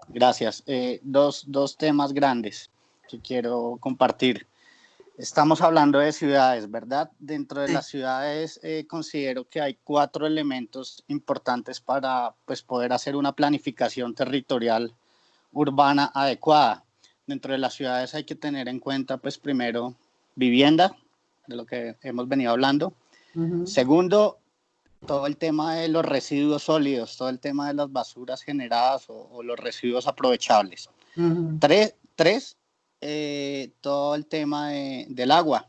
Gracias. Eh, dos, dos temas grandes que quiero compartir. Estamos hablando de ciudades, ¿verdad? Dentro de las ciudades eh, considero que hay cuatro elementos importantes para pues, poder hacer una planificación territorial urbana adecuada. Dentro de las ciudades hay que tener en cuenta, pues primero, vivienda, de lo que hemos venido hablando. Segundo, todo el tema de los residuos sólidos, todo el tema de las basuras generadas o, los residuos aprovechables. Tres, eh, todo el tema del agua,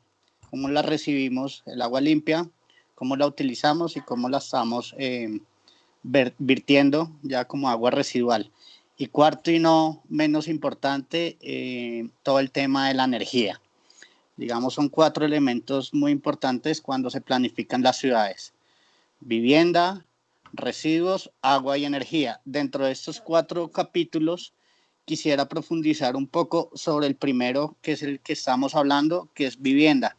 cómo la recibimos, el agua limpia, cómo la utilizamos y cómo la estamos eh, vertiendo ya como agua residual. Y cuarto y no menos importante, eh, todo el tema de la energía. Digamos, son cuatro elementos muy importantes cuando se planifican las ciudades vivienda, residuos, agua y energía. Dentro de estos cuatro capítulos, quisiera profundizar un poco sobre el primero, que es el que estamos hablando, que es vivienda.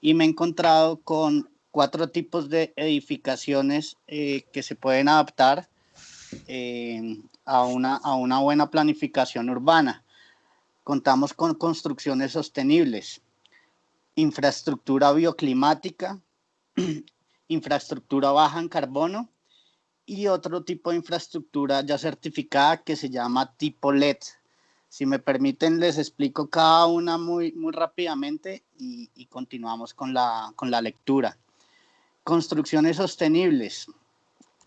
Y me he encontrado con cuatro tipos de edificaciones eh, que se pueden adaptar eh, a, una, a una buena planificación urbana. Contamos con construcciones sostenibles, infraestructura bioclimática, infraestructura baja en carbono y otro tipo de infraestructura ya certificada que se llama tipo LED. Si me permiten, les explico cada una muy, muy rápidamente y, continuamos con la, con la lectura. Construcciones sostenibles.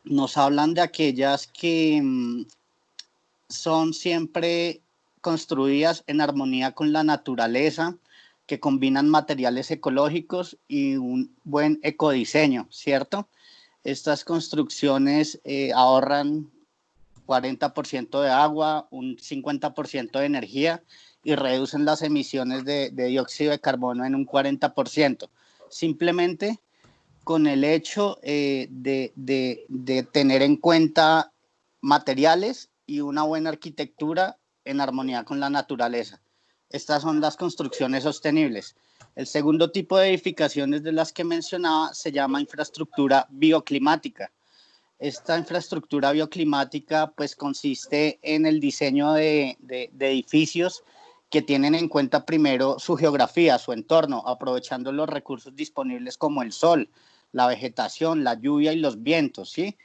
Nos hablan de aquellas que mm, son siempre construidas en armonía con la naturaleza, que combinan materiales ecológicos y un buen ecodiseño, ¿cierto? Estas construcciones eh, ahorran 40% de agua, un 50% de energía y reducen las emisiones de, dióxido de carbono en un 40%. Simplemente con el hecho eh, de, de tener en cuenta materiales y una buena arquitectura en armonía con la naturaleza. Estas son las construcciones sostenibles. El segundo tipo de edificaciones de las que mencionaba se llama infraestructura bioclimática. Esta infraestructura bioclimática pues consiste en el diseño de, edificios que tienen en cuenta primero su geografía, su entorno, aprovechando los recursos disponibles como el sol, la vegetación, la lluvia y los vientos, ¿sí?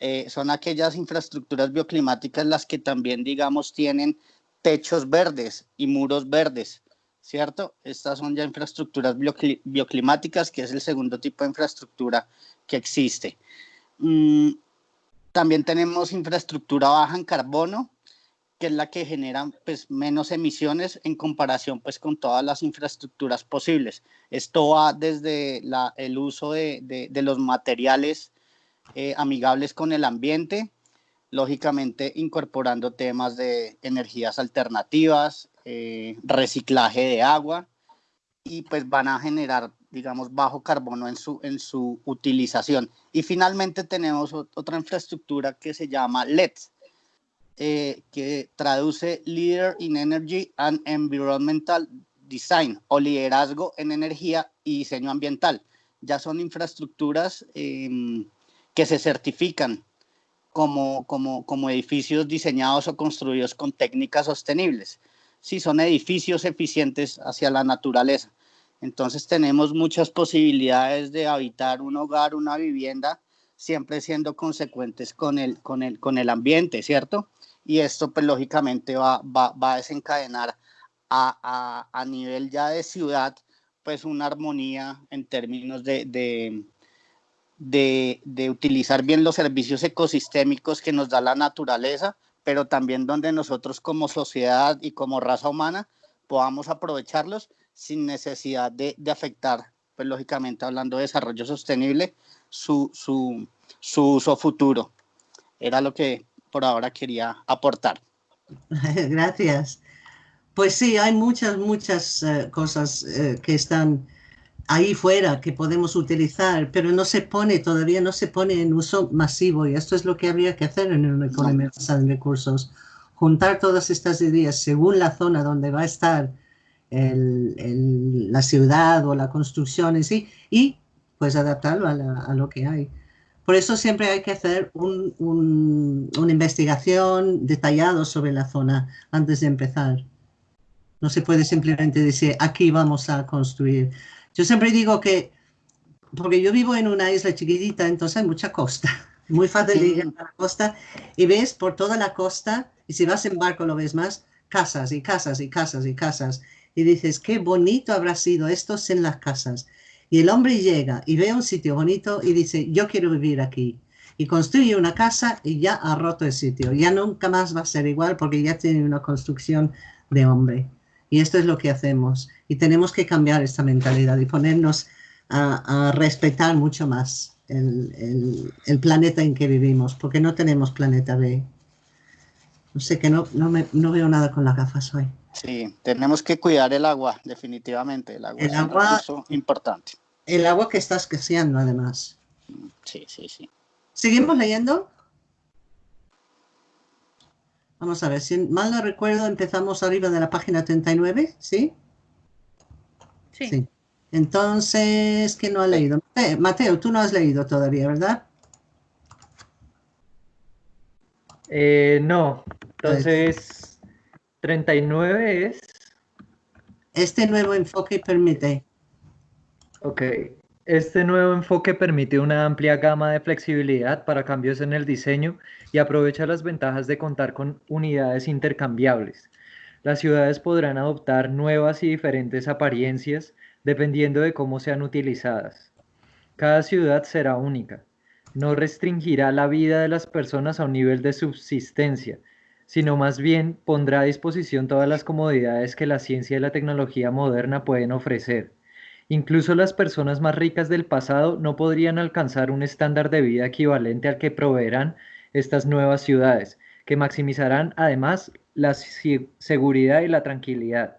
Eh, son aquellas infraestructuras bioclimáticas las que también, digamos, tienen techos verdes y muros verdes. ¿Cierto? Estas son ya infraestructuras bioclimáticas, que es el segundo tipo de infraestructura que existe. Mm, también tenemos infraestructura baja en carbono, que es la que genera pues, menos emisiones en comparación pues, con todas las infraestructuras posibles. Esto va desde el uso de, los materiales eh, amigables con el ambiente, lógicamente incorporando temas de energías alternativas, eh, reciclaje de agua y pues van a generar, digamos, bajo carbono en su, en su utilización. Y finalmente tenemos otra infraestructura que se llama LED, eh, que traduce Leader in Energy and Environmental Design o liderazgo en energía y diseño ambiental. Ya son infraestructuras em, que se certifican como, como, como edificios diseñados o construidos con técnicas sostenibles. Sí, son edificios eficientes hacia la naturaleza. Entonces tenemos muchas posibilidades de habitar un hogar, una vivienda, siempre siendo consecuentes con el, con el, con el ambiente, ¿cierto? Y esto, pues lógicamente va, va, va a desencadenar a, a, a, nivel ya de ciudad, pues una armonía en términos de, de, de, de utilizar bien los servicios ecosistémicos que nos da la naturaleza, pero también donde nosotros como sociedad y como raza humana podamos aprovecharlos sin necesidad de, afectar, pues lógicamente hablando de desarrollo sostenible, su, su, su uso futuro. Era lo que por ahora quería aportar. Gracias. Pues sí, hay muchas, muchas eh, cosas eh, que están ahí fuera que podemos utilizar, pero no se pone, todavía no se pone en uso masivo y esto es lo que habría que hacer en una economía basada en recursos. Juntar todas estas ideas según la zona donde va a estar la ciudad o la construcción en sí y pues adaptarlo a, lo que hay. Por eso siempre hay que hacer una investigación detallada sobre la zona antes de empezar. No se puede simplemente decir, aquí vamos a construir. Yo siempre digo que, porque yo vivo en una isla chiquitita, entonces hay mucha costa. Muy fácil de ir a la costa y ves por toda la costa, y si vas en barco lo ves más, casas y casas y casas y casas y dices, qué bonito habrá sido esto en las casas. Y el hombre llega y ve un sitio bonito y dice, yo quiero vivir aquí. Y construye una casa y ya ha roto el sitio. Ya nunca más va a ser igual porque ya tiene una construcción de hombre. Y esto es lo que hacemos. Y tenemos que cambiar esta mentalidad y ponernos a, respetar mucho más el, el, planeta en que vivimos, porque no tenemos planeta B. No sé, que no, no, me, no veo nada con las gafas hoy. Sí, tenemos que cuidar el agua, definitivamente. El agua es un importante. El agua que está escaseando, además. Sí, sí, sí. ¿Seguimos leyendo? Vamos a ver, si mal no recuerdo, empezamos arriba de la página 39, ¿sí? Sí. sí. Entonces, ¿quién no ha leído? Mateo, tú no has leído todavía, ¿verdad? Eh, no, entonces 39 es... Este nuevo enfoque permite. Ok. Este nuevo enfoque permite una amplia gama de flexibilidad para cambios en el diseño y aprovecha las ventajas de contar con unidades intercambiables. Las ciudades podrán adoptar nuevas y diferentes apariencias dependiendo de cómo sean utilizadas. Cada ciudad será única. No restringirá la vida de las personas a un nivel de subsistencia, sino más bien pondrá a disposición todas las comodidades que la ciencia y la tecnología moderna pueden ofrecer. Incluso las personas más ricas del pasado no podrían alcanzar un estándar de vida equivalente al que proveerán estas nuevas ciudades, que maximizarán además la seguridad y la tranquilidad.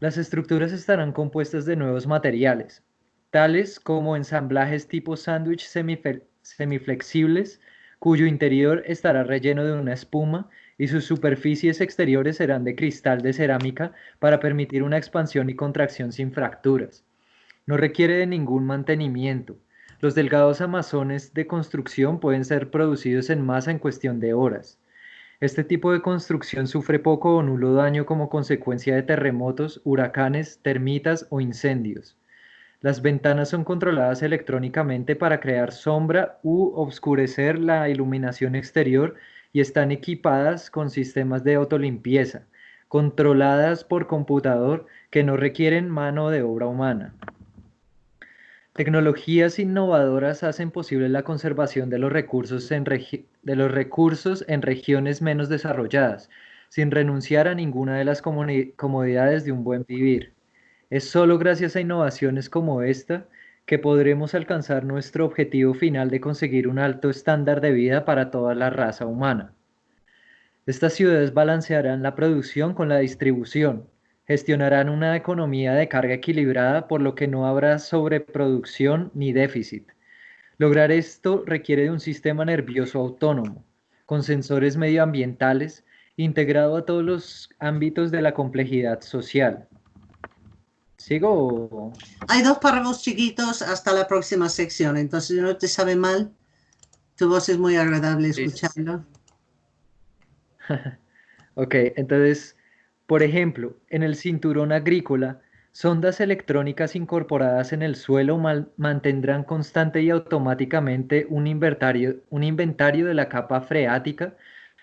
Las estructuras estarán compuestas de nuevos materiales, tales como ensamblajes tipo sándwich semiflexibles, cuyo interior estará relleno de una espuma y sus superficies exteriores serán de cristal de cerámica para permitir una expansión y contracción sin fracturas. No requiere de ningún mantenimiento. Los delgados amazones de construcción pueden ser producidos en masa en cuestión de horas. Este tipo de construcción sufre poco o nulo daño como consecuencia de terremotos, huracanes, termitas o incendios. Las ventanas son controladas electrónicamente para crear sombra u obscurecer la iluminación exterior y están equipadas con sistemas de autolimpieza, controladas por computador que no requieren mano de obra humana. Tecnologías innovadoras hacen posible la conservación de los recursos en, de los recursos en regiones menos desarrolladas, sin renunciar a ninguna de las comodidades de un buen vivir. Es solo gracias a innovaciones como esta que podremos alcanzar nuestro objetivo final de conseguir un alto estándar de vida para toda la raza humana. Estas ciudades balancearán la producción con la distribución, gestionarán una economía de carga equilibrada por lo que no habrá sobreproducción ni déficit. Lograr esto requiere de un sistema nervioso autónomo, con sensores medioambientales, integrado a todos los ámbitos de la complejidad social. ¿Sigo? Hay dos párrafos chiquitos hasta la próxima sección, entonces no te sabe mal, tu voz es muy agradable escucharlo. ok, entonces por ejemplo, en el cinturón agrícola, sondas electrónicas incorporadas en el suelo mantendrán constante y automáticamente un inventario, de la capa freática,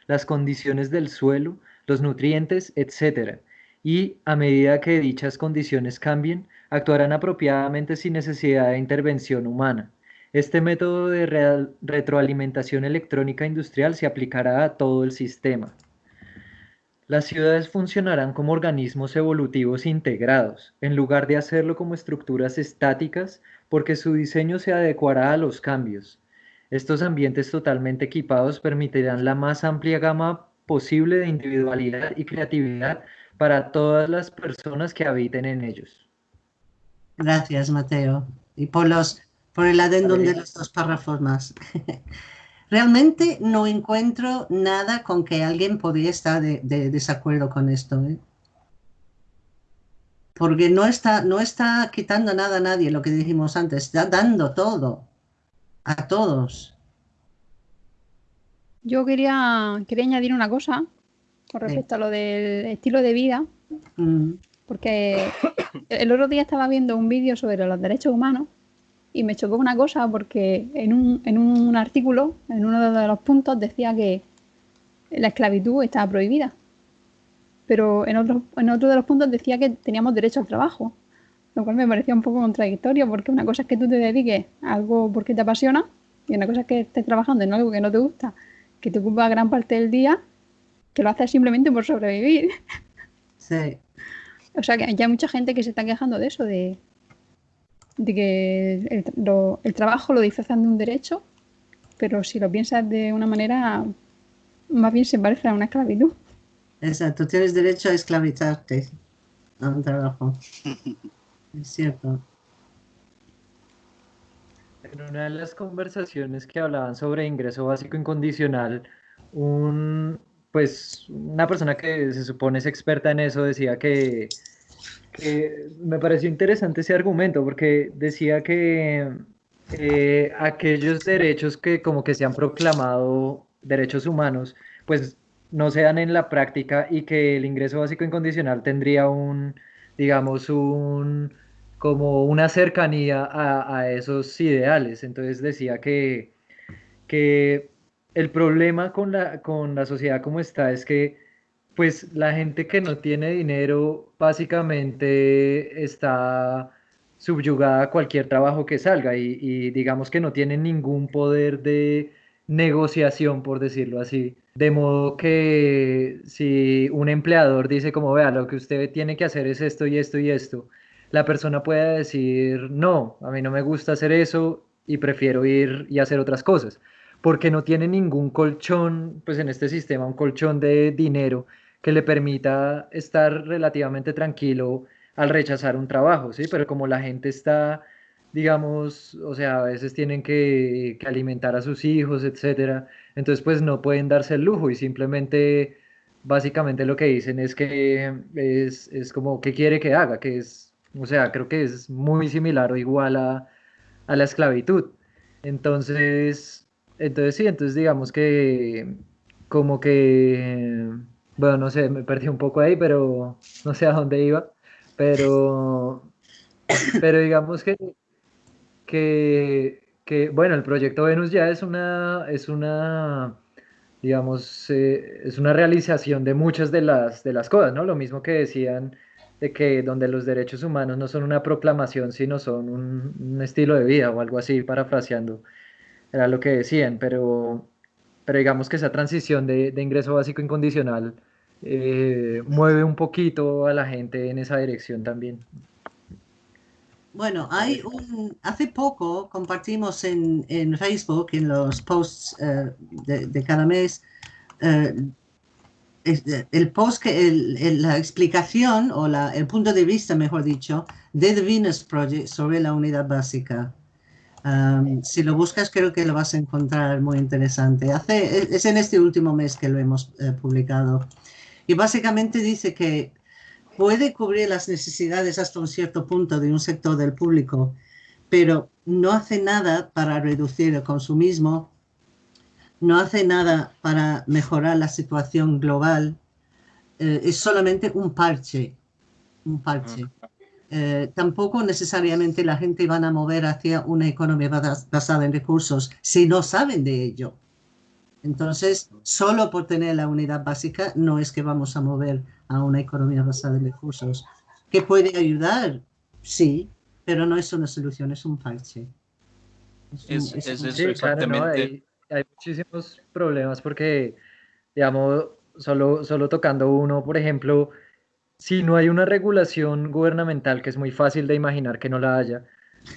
las condiciones del suelo, los nutrientes, etc. Y a medida que dichas condiciones cambien, actuarán apropiadamente sin necesidad de intervención humana. Este método de retroalimentación electrónica industrial se aplicará a todo el sistema. Las ciudades funcionarán como organismos evolutivos integrados, en lugar de hacerlo como estructuras estáticas, porque su diseño se adecuará a los cambios. Estos ambientes totalmente equipados permitirán la más amplia gama posible de individualidad y creatividad para todas las personas que habiten en ellos. Gracias, Mateo. Y por, los, por el adendum de los dos párrafos más. Realmente no encuentro nada con que alguien podría estar de, desacuerdo con esto. ¿eh? Porque no está, no está quitando nada a nadie, lo que dijimos antes, está dando todo a todos. Yo quería, quería añadir una cosa con respecto a lo del estilo de vida, mm. porque el otro día estaba viendo un vídeo sobre los derechos humanos y me chocó una cosa porque en un, en un artículo, en uno de los puntos, decía que la esclavitud estaba prohibida. Pero en otro, en otro de los puntos decía que teníamos derecho al trabajo, lo cual me parecía un poco contradictorio porque una cosa es que tú te dediques a algo porque te apasiona y una cosa es que estés trabajando en algo que no te gusta, que te ocupa gran parte del día, que lo haces simplemente por sobrevivir. Sí. O sea que hay mucha gente que se está quejando de eso, de, de que el, trabajo lo disfrazan de un derecho, pero si lo piensas de una manera, más bien se parece a una esclavitud. Exacto, tienes derecho a esclavizarte a un trabajo. es cierto. En una de las conversaciones que hablaban sobre ingreso básico incondicional, un, pues una persona que se supone es experta en eso decía que me pareció interesante ese argumento porque decía que eh, aquellos derechos que como que se han proclamado derechos humanos, pues no se dan en la práctica y que el ingreso básico incondicional tendría un, digamos, un como una cercanía a, esos ideales. Entonces decía que, que el problema con la, con la sociedad como está es que pues la gente que no tiene dinero básicamente está subyugada a cualquier trabajo que salga y, digamos que no tiene ningún poder de negociación, por decirlo así. De modo que si un empleador dice como, vea, lo que usted tiene que hacer es esto y esto y esto, la persona puede decir, no, a mí no me gusta hacer eso y prefiero ir y hacer otras cosas, porque no tiene ningún colchón, pues en este sistema, un colchón de dinero que le permita estar relativamente tranquilo al rechazar un trabajo, ¿sí? Pero como la gente está, digamos, o sea, a veces tienen que, alimentar a sus hijos, etcétera, entonces pues no pueden darse el lujo y simplemente, básicamente lo que dicen es que es, es como, ¿qué quiere que haga? Que es, o sea, creo que es muy similar o igual a, a la esclavitud. Entonces, entonces sí, entonces digamos que como que bueno, no sé, me perdí un poco ahí, pero no sé a dónde iba. Pero, pero digamos que, que, bueno, el proyecto Venus ya es una, es una digamos, eh, es una realización de muchas de las, de las cosas, ¿no? Lo mismo que decían de que donde los derechos humanos no son una proclamación, sino son un, estilo de vida o algo así, parafraseando, era lo que decían, pero, pero digamos que esa transición de, de ingreso básico incondicional eh, mueve un poquito a la gente en esa dirección también. Bueno, hay un, hace poco compartimos en, en Facebook, en los posts eh, de, de, cada mes, eh, el post, que, la explicación o la, el punto de vista, mejor dicho, de The Venus Project sobre la unidad básica. Um, si lo buscas, creo que lo vas a encontrar muy interesante. Hace, es en este último mes que lo hemos eh, publicado. Y básicamente dice que puede cubrir las necesidades hasta un cierto punto de un sector del público, pero no hace nada para reducir el consumismo no hace nada para mejorar la situación global, eh, es solamente un parche, un parche. Eh, tampoco necesariamente la gente van a mover hacia una economía basada en recursos si no saben de ello. Entonces, solo por tener la unidad básica no es que vamos a mover a una economía basada en recursos. ¿Que puede ayudar? Sí, pero no es una solución, es un parche. Es, eso exactamente hay muchísimos problemas porque, digamos, solo, solo tocando uno, por ejemplo, si no hay una regulación gubernamental, que es muy fácil de imaginar que no la haya,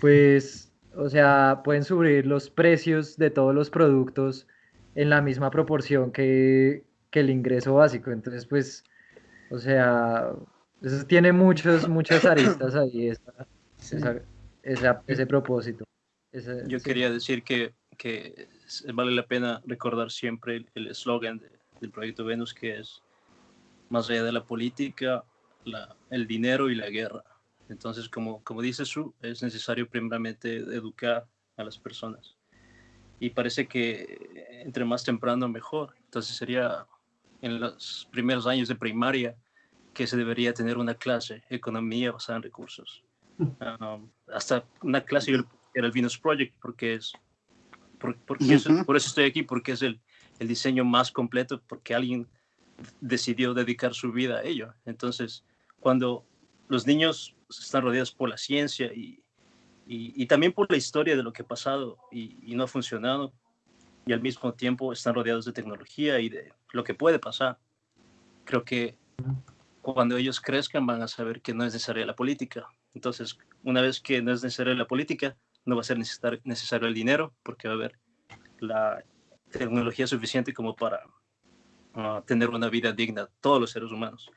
pues, o sea, pueden subir los precios de todos los productos en la misma proporción que, que el ingreso básico. Entonces, pues, o sea, eso tiene muchos, muchas aristas ahí, ese propósito. Yo quería decir que, que vale la pena recordar siempre el eslogan del proyecto Venus, que es más allá de la política, la, el dinero y la guerra. Entonces, como, como dice Su, es necesario primeramente educar a las personas. Y parece que entre más temprano mejor. Entonces sería en los primeros años de primaria que se debería tener una clase, economía basada en recursos. Mm. Um, hasta una clase era el Venus Project, porque es por, por eso estoy aquí, porque es el, el, diseño más completo, porque alguien decidió dedicar su vida a ello. Entonces, cuando los niños están rodeados por la ciencia y, y, también por la historia de lo que ha pasado y, y, no ha funcionado, y al mismo tiempo están rodeados de tecnología y de lo que puede pasar, creo que cuando ellos crezcan van a saber que no es necesaria la política. Entonces, una vez que no es necesaria la política, no va a ser necesario el dinero porque va a haber la tecnología suficiente como para ah, tener una vida digna, todos los seres humanos.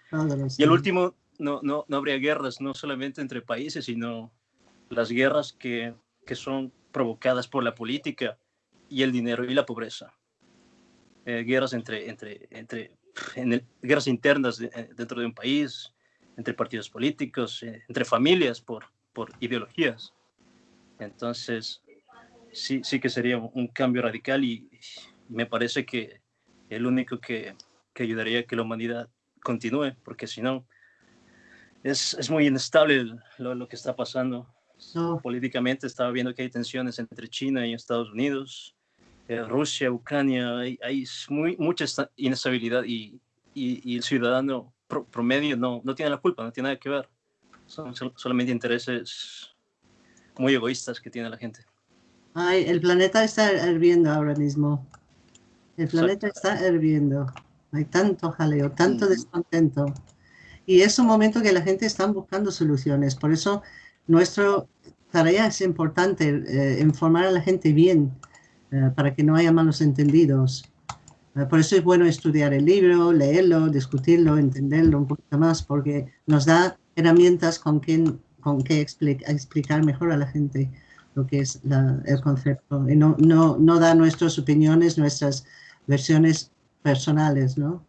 Y el último, no, no, no habría guerras, no solamente entre países, sino las guerras que, que son provocadas por la política y el dinero y la pobreza. Eh, guerras entre, entre, entre en guerras internas eh, dentro de un país, entre partidos políticos, eh, entre familias por, por ideologías. Entonces, sí, sí que sería un cambio radical y, me parece que el único que, que, ayudaría a que la humanidad continúe, porque si no, es, es muy inestable lo, lo, que está pasando. Políticamente estaba viendo que hay tensiones entre China y Estados Unidos, eh, Rusia, Ucrania, hay, hay muy, mucha inestabilidad y, y, el ciudadano promedio no, no tiene la culpa, no tiene nada que ver. Son solamente intereses muy egoístas que tiene la gente. Ay, el planeta está hirviendo ahora mismo. El planeta está hirviendo. Hay tanto jaleo, tanto descontento. Y es un momento que la gente está buscando soluciones. Por eso nuestra tarea es importante, eh, informar a la gente bien, eh, para que no haya malos entendidos. Eh, por eso es bueno estudiar el libro, leerlo, discutirlo, entenderlo un poquito más, porque nos da herramientas con quien con qué explicar mejor a la gente lo que es el concepto y no, no, no da nuestras opiniones, nuestras versiones personales, ¿no?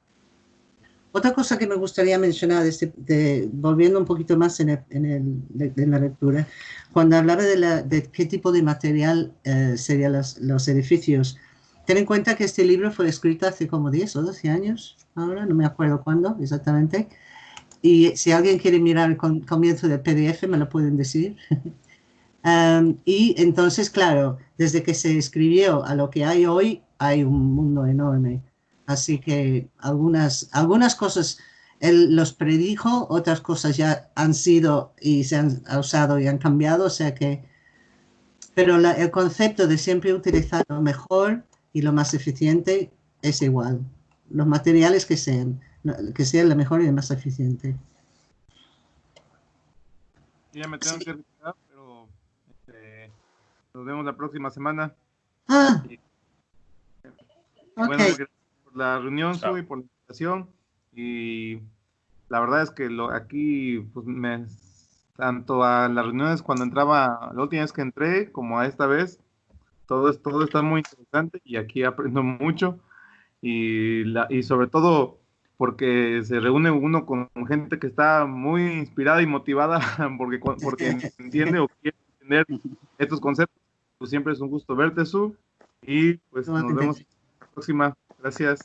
Otra cosa que me gustaría mencionar, de, volviendo un poquito más en, en, la lectura, cuando hablaba de, la, de qué tipo de material eh, serían los, los, edificios, ten en cuenta que este libro fue escrito hace como 10 o 12 años, ahora no me acuerdo cuándo exactamente, y si alguien quiere mirar el comienzo del PDF, me lo pueden decir. Um, y entonces, claro, desde que se escribió a lo que hay hoy, hay un mundo enorme. Así que algunas, algunas cosas él los predijo, otras cosas ya han sido y se han usado y han cambiado, o sea que, pero el concepto de siempre utilizar lo mejor y lo más eficiente es igual. Los materiales que sean, que sean lo mejor y lo más eficiente. Ya me tengo que retirar, pero este, nos vemos la próxima semana. Ah. Bueno, por la reunión, y por la invitación. Y la verdad es que lo, aquí, pues me, tanto a las reuniones cuando entraba, la última vez que entré, como a esta vez, todo, todo está muy interesante y aquí aprendo mucho. Y, la, y sobre todo porque se reúne uno con gente que está muy inspirada y motivada porque, porque entiende o quiere entender estos conceptos. Pues siempre es un gusto verte, Su. Y pues nos vemos la próxima. Gracias.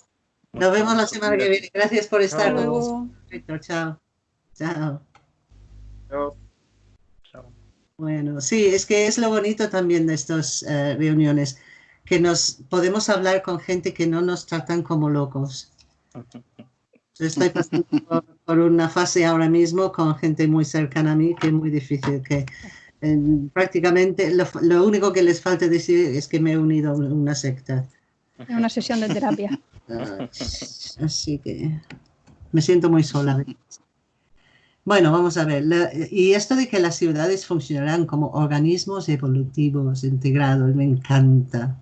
Nos vemos la semana que viene. Gracias por estar con nosotros. Chao. Chao. Chao. Bueno, sí, es que es lo bonito también de estas eh, reuniones, que nos podemos hablar con gente que no nos tratan como locos. estoy pasando por, una fase ahora mismo con gente muy cercana a mí que es muy difícil, que prácticamente lo, lo, único que les falta decir es que me he unido a una secta. Una sesión de terapia. Así que me siento muy sola. Bueno, vamos a ver. y esto de que las ciudades funcionarán como organismos evolutivos integrados, me encanta.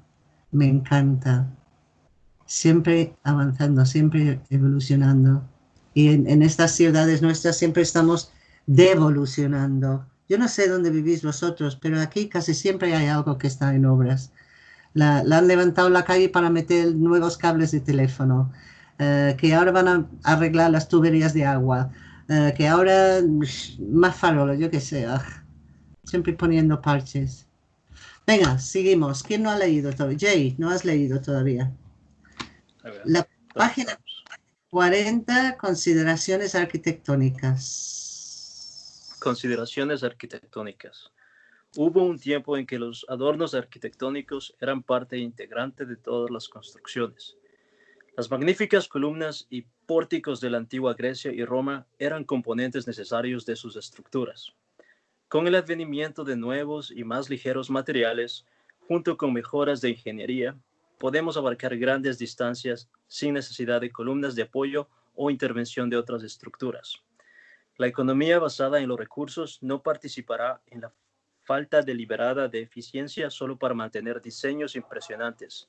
Me encanta. Siempre avanzando, siempre evolucionando. Y en, en estas ciudades nuestras siempre estamos devolucionando. Yo no sé dónde vivís vosotros, pero aquí casi siempre hay algo que está en obras la, han levantado la calle para meter nuevos cables de teléfono, eh, que ahora van a arreglar las tuberías de agua, eh, que ahora más farolos, yo qué sé, ah, siempre poniendo parches. Venga, seguimos. ¿Quién no ha leído todavía? Jay, ¿no has leído todavía? La página 40, consideraciones arquitectónicas. Consideraciones arquitectónicas. Hubo un tiempo en que los adornos arquitectónicos eran parte integrante de todas las construcciones. Las magníficas columnas y pórticos de la antigua Grecia y Roma eran componentes necesarios de sus estructuras. Con el advenimiento de nuevos y más ligeros materiales, junto con mejoras de ingeniería, podemos abarcar grandes distancias sin necesidad de columnas de apoyo o intervención de otras estructuras. La economía basada en los recursos no participará en la falta deliberada de eficiencia solo para mantener diseños impresionantes.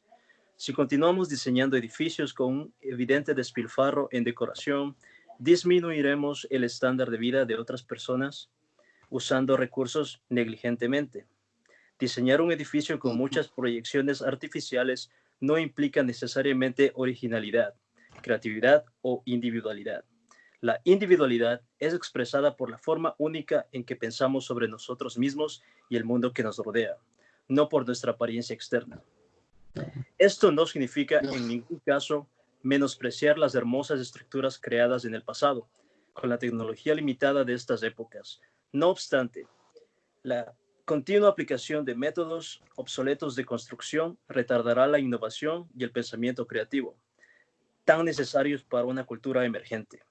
Si continuamos diseñando edificios con un evidente despilfarro en decoración, disminuiremos el estándar de vida de otras personas usando recursos negligentemente. Diseñar un edificio con muchas proyecciones artificiales no implica necesariamente originalidad, creatividad o individualidad. La individualidad es expresada por la forma única en que pensamos sobre nosotros mismos y el mundo que nos rodea, no por nuestra apariencia externa. Esto no significa en ningún caso menospreciar las hermosas estructuras creadas en el pasado, con la tecnología limitada de estas épocas. No obstante, la continua aplicación de métodos obsoletos de construcción retardará la innovación y el pensamiento creativo, tan necesarios para una cultura emergente.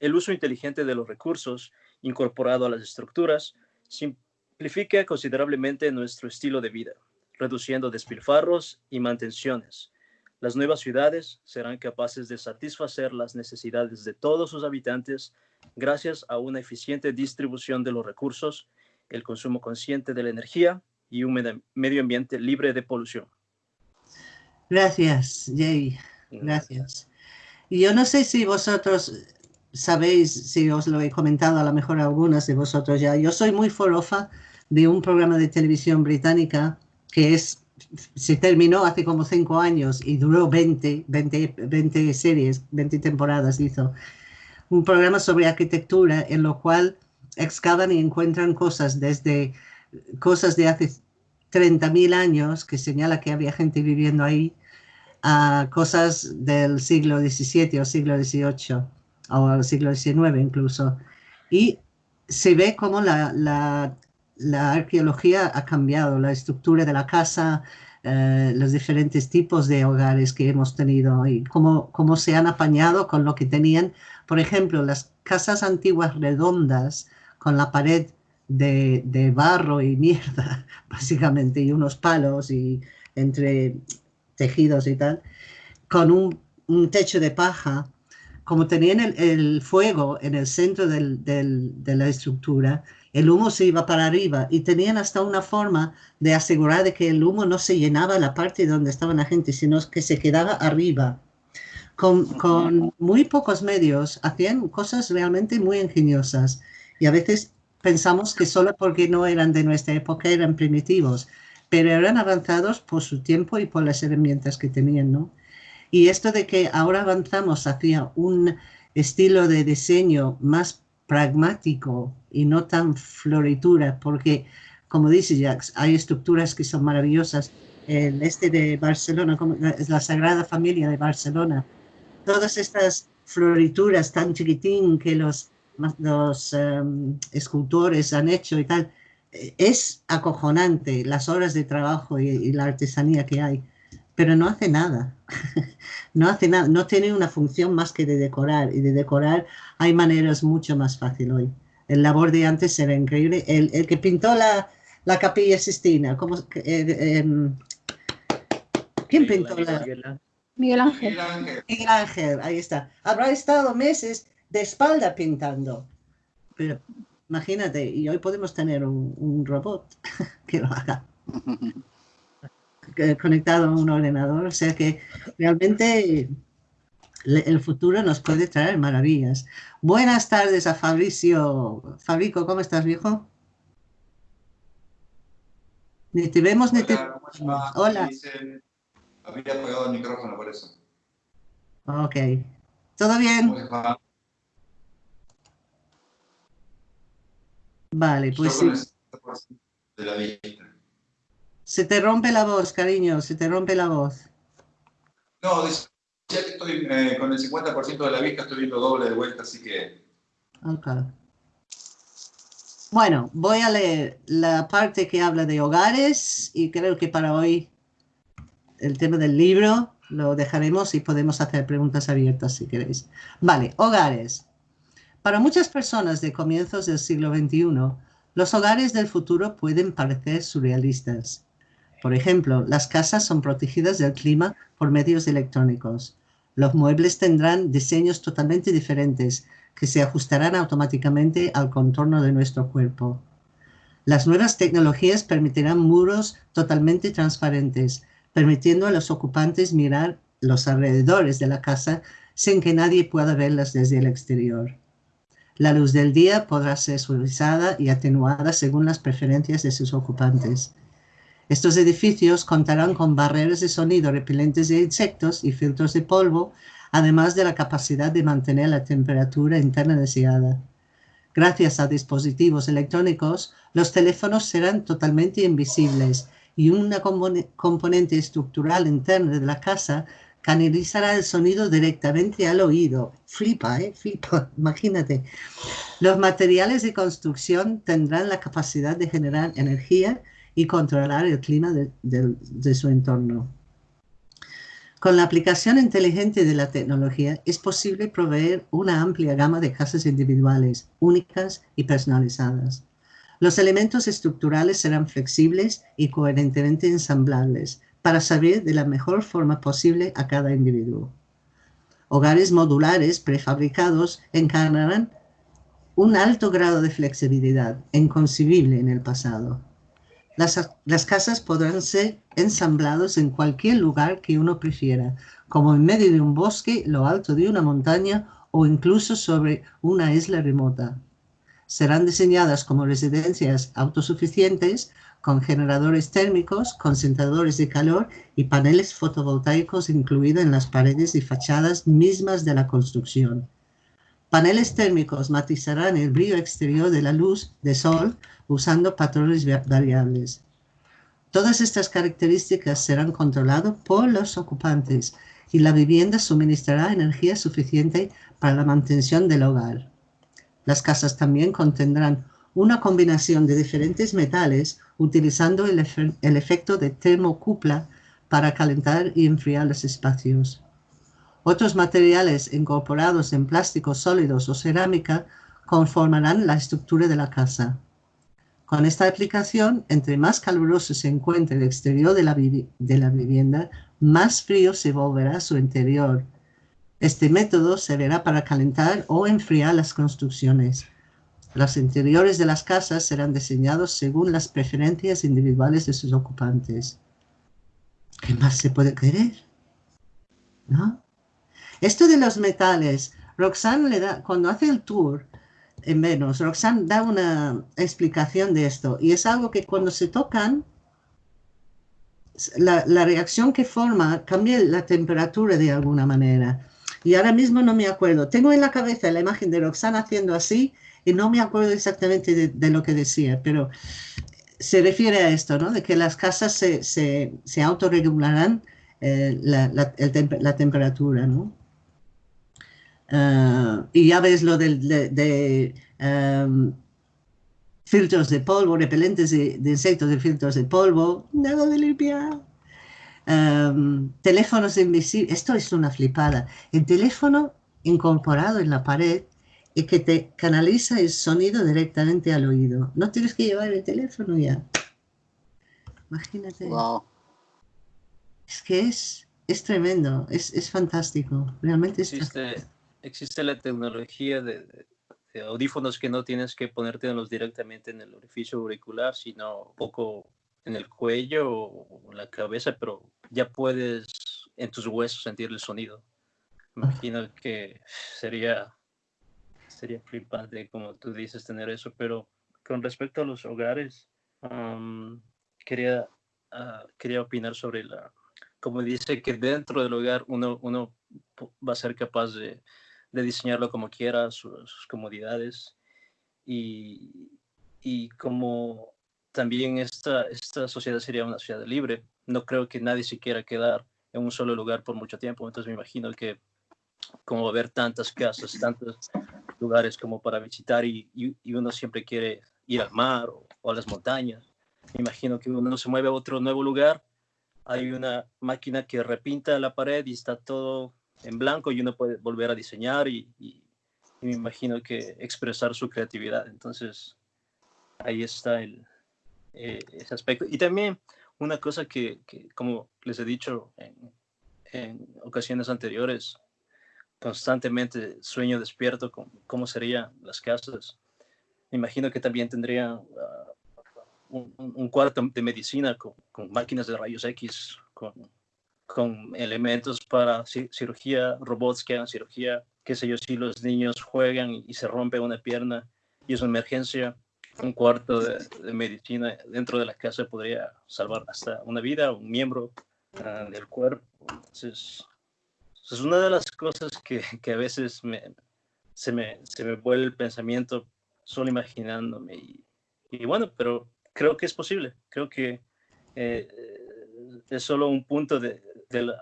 El uso inteligente de los recursos incorporado a las estructuras simplifica considerablemente nuestro estilo de vida, reduciendo despilfarros y mantenciones. Las nuevas ciudades serán capaces de satisfacer las necesidades de todos sus habitantes gracias a una eficiente distribución de los recursos, el consumo consciente de la energía y un medio ambiente libre de polución. Gracias, Jay. Gracias. Y yo no sé si vosotros sabéis, si os lo he comentado a lo mejor algunas de vosotros ya, yo soy muy forofa de un programa de televisión británica que es, se terminó hace como cinco años y duró 20, 20, 20 series, 20 temporadas hizo. Un programa sobre arquitectura en lo cual excavan y encuentran cosas desde cosas de hace 30.000 años, que señala que había gente viviendo ahí, a cosas del siglo XVII o siglo XVIII o al siglo XIX incluso. Y se ve cómo la, la, arqueología ha cambiado, la estructura de la casa, eh, los diferentes tipos de hogares que hemos tenido y cómo, cómo se han apañado con lo que tenían. Por ejemplo, las casas antiguas redondas con la pared de, de barro y mierda, básicamente, y unos palos y entre tejidos y tal, con un, un techo de paja, como tenían el, el fuego en el centro del, del, de la estructura, el humo se iba para arriba y tenían hasta una forma de asegurar de que el humo no se llenaba la parte donde estaba la gente, sino que se quedaba arriba. Con, con, muy pocos medios hacían cosas realmente muy ingeniosas y a veces pensamos que solo porque no eran de nuestra época eran primitivos, pero eran avanzados por su tiempo y por las herramientas que tenían, ¿no? Y esto de que ahora avanzamos hacia un estilo de diseño más pragmático y no tan floritura, porque como dice Jacques, hay estructuras que son maravillosas. El este de Barcelona, es la Sagrada Familia de Barcelona, todas estas florituras tan chiquitín que los, los em, escultores han hecho y tal, es acojonante las horas de trabajo y la artesanía que hay pero no hace nada. no hace nada, no tiene una función más que de decorar. Y de decorar hay maneras mucho más fáciles hoy. El labor de antes era increíble. El, el que pintó la, la capilla Sistina, ¿cómo, eh, em, ¿quién pintó la? Miguel Ángel. Miguel Ángel, ahí está. Habrá estado meses de espalda pintando. Pero imagínate, y hoy podemos tener un, un robot que lo haga. conectado a un ordenador, o sea que realmente el futuro nos puede traer maravillas. Buenas tardes a Fabricio. Fabrico, ¿cómo estás, viejo? Ni te vemos ni te... Hola. Había apagado el micrófono por eso. Ok. ¿Todo bien? Vale, pues sí. De la se te rompe la voz, cariño, se te rompe la voz. No, decía que estoy eh, con el 50% de la vista, estoy viendo doble de vuelta, así que... Ok. Bueno, voy a leer la parte que habla de hogares y creo que para hoy el tema del libro lo dejaremos y podemos hacer preguntas abiertas si queréis. Vale, hogares. Para muchas personas de comienzos del siglo XXI, los hogares del futuro pueden parecer surrealistas. Por ejemplo, las casas son protegidas del clima por medios electrónicos. Los muebles tendrán diseños totalmente diferentes que se ajustarán automáticamente al contorno de nuestro cuerpo. Las nuevas tecnologías permitirán muros totalmente transparentes, permitiendo a los ocupantes mirar los alrededores de la casa sin que nadie pueda verlas desde el exterior. La luz del día podrá ser suavizada y atenuada según las preferencias de sus ocupantes. Estos edificios contarán con barreras de sonido repelentes de insectos y filtros de polvo, además de la capacidad de mantener la temperatura interna deseada. Gracias a dispositivos electrónicos, los teléfonos serán totalmente invisibles y una componente estructural interna de la casa canalizará el sonido directamente al oído. Flipa, ¿eh? Flipa, imagínate. Los materiales de construcción tendrán la capacidad de generar energía y controlar el clima de, su entorno. Con la aplicación inteligente de la tecnología es posible proveer una amplia gama de casas individuales, únicas y personalizadas. Los elementos estructurales serán flexibles y coherentemente ensamblables para servir de la mejor forma posible a cada individuo. Hogares modulares prefabricados encarnarán un alto grado de flexibilidad, inconcebible en el pasado. Las, casas podrán ser ensamblados en cualquier lugar que uno prefiera, como en medio de un bosque, lo alto de una montaña o incluso sobre una isla remota. Serán diseñadas como residencias autosuficientes con generadores térmicos, concentradores de calor y paneles fotovoltaicos incluidos en las paredes y fachadas mismas de la construcción. Paneles térmicos matizarán el brillo exterior de la luz de sol usando patrones variables. Todas estas características serán controladas por los ocupantes y la vivienda suministrará energía suficiente para la mantención del hogar. Las casas también contendrán una combinación de diferentes metales utilizando el, efecto de termocupla para calentar y enfriar los espacios. Otros materiales incorporados en plásticos sólidos o cerámica conformarán la estructura de la casa. Con esta aplicación, entre más caluroso se encuentre el exterior de la, de la vivienda, más frío se volverá su interior. Este método servirá para calentar o enfriar las construcciones. Los interiores de las casas serán diseñados según las preferencias individuales de sus ocupantes. ¿Qué más se puede querer? ¿No? Esto de los metales, Roxanne le da, cuando hace el tour, en menos. Roxanne da una explicación de esto y es algo que cuando se tocan, la, reacción que forma cambia la temperatura de alguna manera. Y ahora mismo no me acuerdo. Tengo en la cabeza la imagen de Roxanne haciendo así y no me acuerdo exactamente de, lo que decía, pero se refiere a esto, ¿no? De que las casas se, se, autorregularán eh, la, temperatura, ¿no? Ah, y ya ves lo de, em, filtros de polvo, repelentes de, insectos de filtros de polvo, nada de limpiar. Em, teléfonos invisibles, esto es una flipada. El teléfono incorporado en la pared y que te canaliza el sonido directamente al oído. No tienes que llevar el teléfono ya. Imagínate. Es que es, es tremendo, es, es fantástico. Realmente es existe la tecnología de, audífonos que no tienes que ponértelos directamente en el orificio auricular, sino un poco en el cuello o en la cabeza, pero ya puedes en tus huesos sentir el sonido. Imagino que sería, sería flipante, como tú dices, tener eso, pero con respecto a los hogares, quería, ah, quería opinar sobre la, como dice que dentro del hogar uno, uno va a ser capaz de, de diseñarlo como quiera, sus, comodidades. Y, y, como también esta, esta sociedad sería una sociedad libre, no creo que nadie se quiera quedar en un solo lugar por mucho tiempo. Entonces me imagino que como ver tantas casas, tantos lugares como para visitar y, y, uno siempre quiere ir al mar o, o, a las montañas. Me imagino que uno se mueve a otro nuevo lugar, hay una máquina que repinta la pared y está todo en blanco y uno puede volver a diseñar y, me imagino que expresar su creatividad. Entonces, ahí está el, eh, ese aspecto. Y también una cosa que, como les he dicho en, ocasiones anteriores, constantemente sueño despierto con cómo serían las casas. Me imagino que también tendría ah, un, cuarto de medicina con, con, máquinas de rayos X, con con elementos para cirugía, robots que hagan cirugía, qué sé yo, si los niños juegan y se rompe una pierna y es una emergencia, un cuarto de, medicina dentro de la casa podría salvar hasta una vida, un miembro ah, del cuerpo. Entonces, es una de las cosas que, que a veces me, se, me, se me vuelve el pensamiento solo imaginándome. Y, y bueno, pero creo que es posible. Creo que eh, es solo un punto de, de,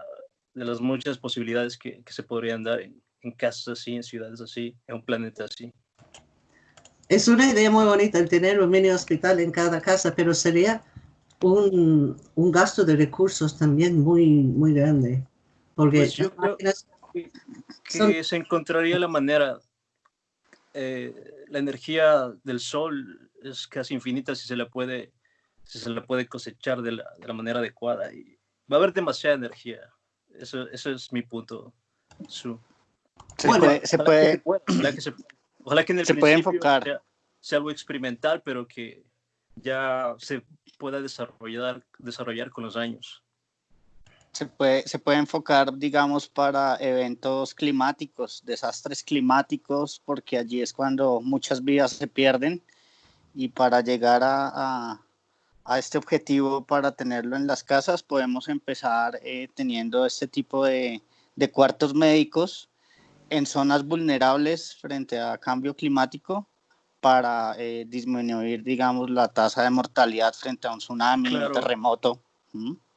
las muchas posibilidades que, se podrían dar en, casas así, en ciudades así, en un planeta así. Es una idea muy bonita el tener un mini hospital en cada casa, pero sería un, gasto de recursos también muy, muy grande. Porque pues yo creo que, se encontraría la manera. Eh, la energía del sol es casi infinita si se la puede, si se la puede cosechar de la, de la manera adecuada. Y va a haber demasiada energía. Eso, eso es mi punto. Se puede, se puede, ojalá que, en el se puede enfocar. Sea, algo experimental, pero que ya se pueda desarrollar, desarrollar con los años. Se puede, se puede enfocar, digamos, para eventos climáticos, desastres climáticos, porque allí es cuando muchas vidas se pierden y para llegar a a este objetivo para tenerlo en las casas, podemos empezar eh, teniendo este tipo de, de, cuartos médicos en zonas vulnerables frente a cambio climático para eh, disminuir, digamos, la tasa de mortalidad frente a un tsunami, un terremoto.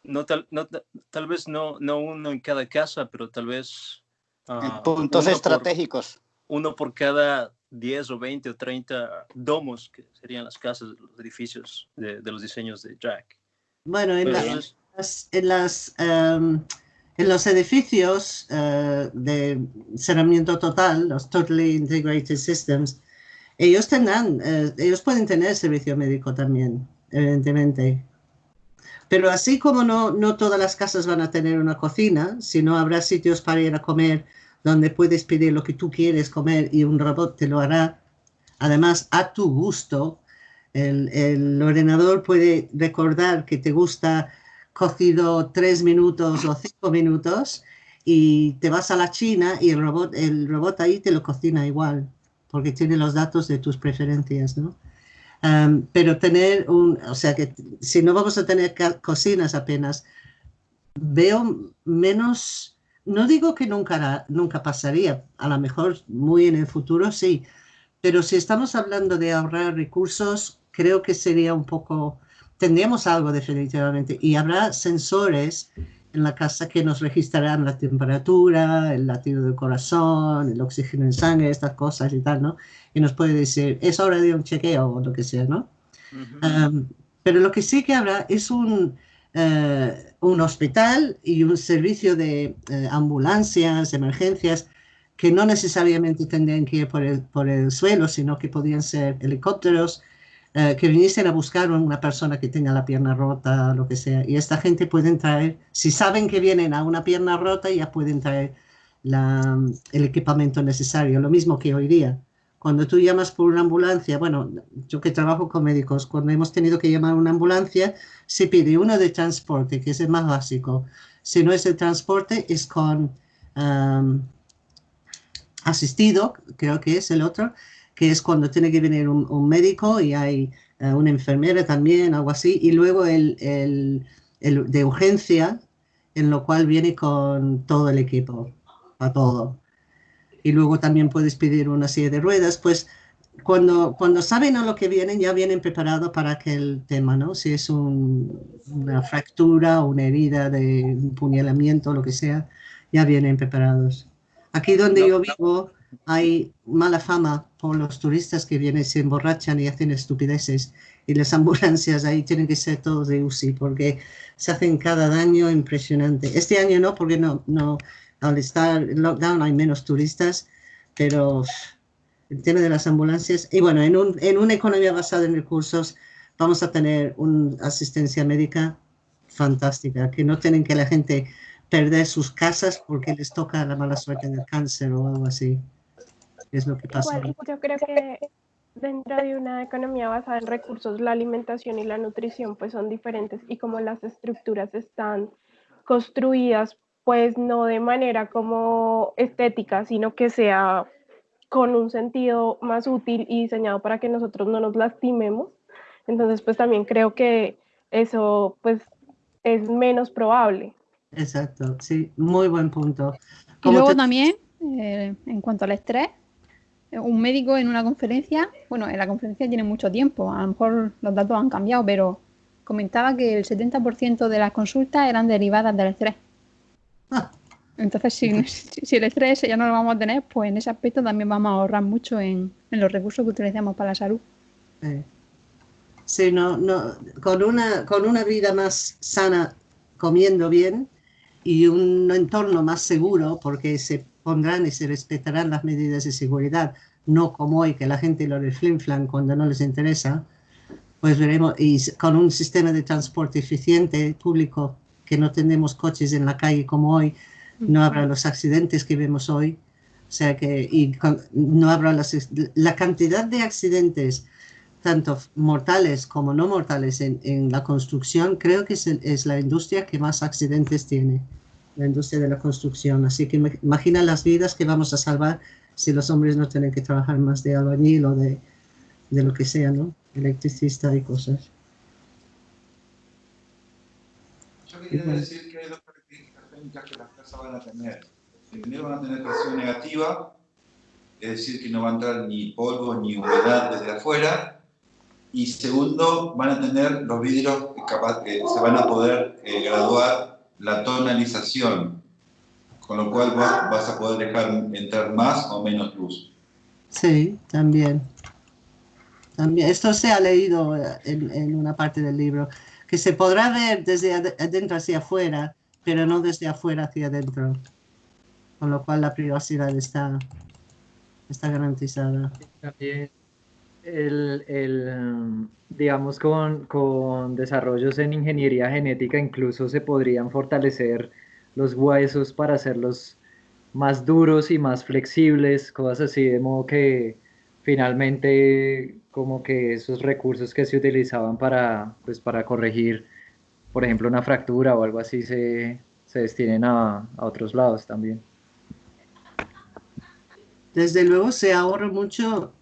No, tal, no, tal vez no, no uno en cada casa, pero tal vez... en ah, puntos estratégicos. uno por cada 10 o 20 o 30 domos, que serían las casas, los edificios de, los diseños de Jack. Bueno, en, en, las, em, en los edificios uh, de cerramiento total, los Totally Integrated Systems, ellos tendrán, uh, ellos pueden tener servicio médico también, evidentemente. Pero así como no, no todas las casas van a tener una cocina, sino habrá sitios para ir a comer donde puedes pedir lo que tú quieres comer y un robot te lo hará, además a tu gusto. El, el ordenador puede recordar que te gusta cocido tres minutos o cinco minutos y te vas a la China y el robot, el robot ahí te lo cocina igual, porque tiene los datos de tus preferencias, ¿no? pero tener un, o sea que si no vamos a tener cocinas apenas, veo menos, no digo que nunca, nunca pasaría, a lo mejor muy en el futuro sí, pero si estamos hablando de ahorrar recursos, creo que sería un poco, tendríamos algo definitivamente y habrá sensores en la casa que nos registrarán la temperatura, el latido del corazón, el oxígeno en sangre, estas cosas y tal, ¿no? Y nos puede decir, es hora de un chequeo o lo que sea, ¿no? pero lo que sí que habrá es un, eh, un hospital y un servicio de eh, ambulancias, emergencias, que no necesariamente tendrían que ir por el, por el suelo, sino que podrían ser helicópteros, eh, que viniesen a buscar una persona que tenga la pierna rota, lo que sea. Y esta gente pueden traer, si saben que vienen a una pierna rota, ya pueden traer el equipamiento necesario, lo mismo que hoy día. Cuando tú llamas por una ambulancia, bueno, yo que trabajo con médicos, cuando hemos tenido que llamar a una ambulancia, se pide uno de transporte, que es el más básico. Si no es el transporte, es con asistido, creo que es el otro, que es cuando tiene que venir un, médico y hay eh, una enfermera también, algo así, y luego el, el, el, de urgencia, en lo cual viene con todo el equipo, a todo. Y luego también puedes pedir una silla de ruedas, pues cuando, cuando saben a lo que vienen, ya vienen preparados para aquel tema, ¿no? Si es una fractura una herida de un puñalamiento, lo que sea, ya vienen preparados. Aquí donde yo vivo, hay mala fama por los turistas que vienen, se emborrachan y hacen estupideces. Y las ambulancias ahí tienen que ser todos de UCI porque se hacen cada daño impresionante. Este año no, porque no, al estar en lockdown hay menos turistas, pero el tema de las ambulancias, y bueno, en, un, en una economía basada en recursos vamos a tener una asistencia médica fantástica, que no tienen que la gente perder sus casas porque les toca la mala suerte del cáncer o algo así es lo que pasa. yo creo que dentro de una economía basada en recursos, la alimentación y la nutrición pues son diferentes y como las estructuras están construidas pues no de manera como estética, sino que sea con un sentido más útil y diseñado para que nosotros no nos lastimemos. Entonces, pues también creo que eso pues es menos probable. Exacto, sí, muy buen punto. y luego también, eh, en cuanto al estrés, un médico en una conferencia, bueno, en la conferencia tiene mucho tiempo, a lo mejor los datos han cambiado, pero comentaba que el 70% de las consultas eran derivadas del estrés. Entonces, si, si, el estrés ya no lo vamos a tener, pues en ese aspecto también vamos a ahorrar mucho en, los recursos que utilizamos para la salud. Sí, no, no, con, una, con una vida más sana, comiendo bien y un entorno más seguro, porque se pondrán y se respetarán las medidas de seguridad, no como hoy que la gente lo reflinflan cuando no les interesa, pues veremos, y con un sistema de transporte eficiente público, que no tenemos coches en la calle como hoy, no habrá los accidentes que vemos hoy, o sea que y no habrá la cantidad de accidentes, tanto mortales como no mortales en, en la construcción, creo que es, es la industria que más accidentes tiene la industria de la construcción. Así que imagina las vidas que vamos a salvar si los hombres no tienen que trabajar más de albañil o de, de lo que sea, ¿no? Electricista y cosas. Yo quería decir que hay dos características técnicas que las casas van a tener. Primero van a tener presión negativa, es decir, que no va a entrar ni polvo ni humedad desde afuera. Y segundo, van a tener los vidrios que, capaz, que se van a poder eh, graduar la tonalización, con lo cual vas, a poder dejar entrar más o menos luz. Sí, también. También. Esto se ha leído en, en una parte del libro. Que se podrá ver desde adentro hacia afuera, pero no desde afuera hacia adentro. Con lo cual la privacidad está, está garantizada. También el, el, digamos, con, con desarrollos en ingeniería genética incluso se podrían fortalecer los huesos para hacerlos más duros y más flexibles, cosas así, de modo que finalmente como que esos recursos que se utilizaban para, pues, para corregir, por ejemplo, una fractura o algo así, se, se destinen a, a otros lados también. Desde luego se ahorra mucho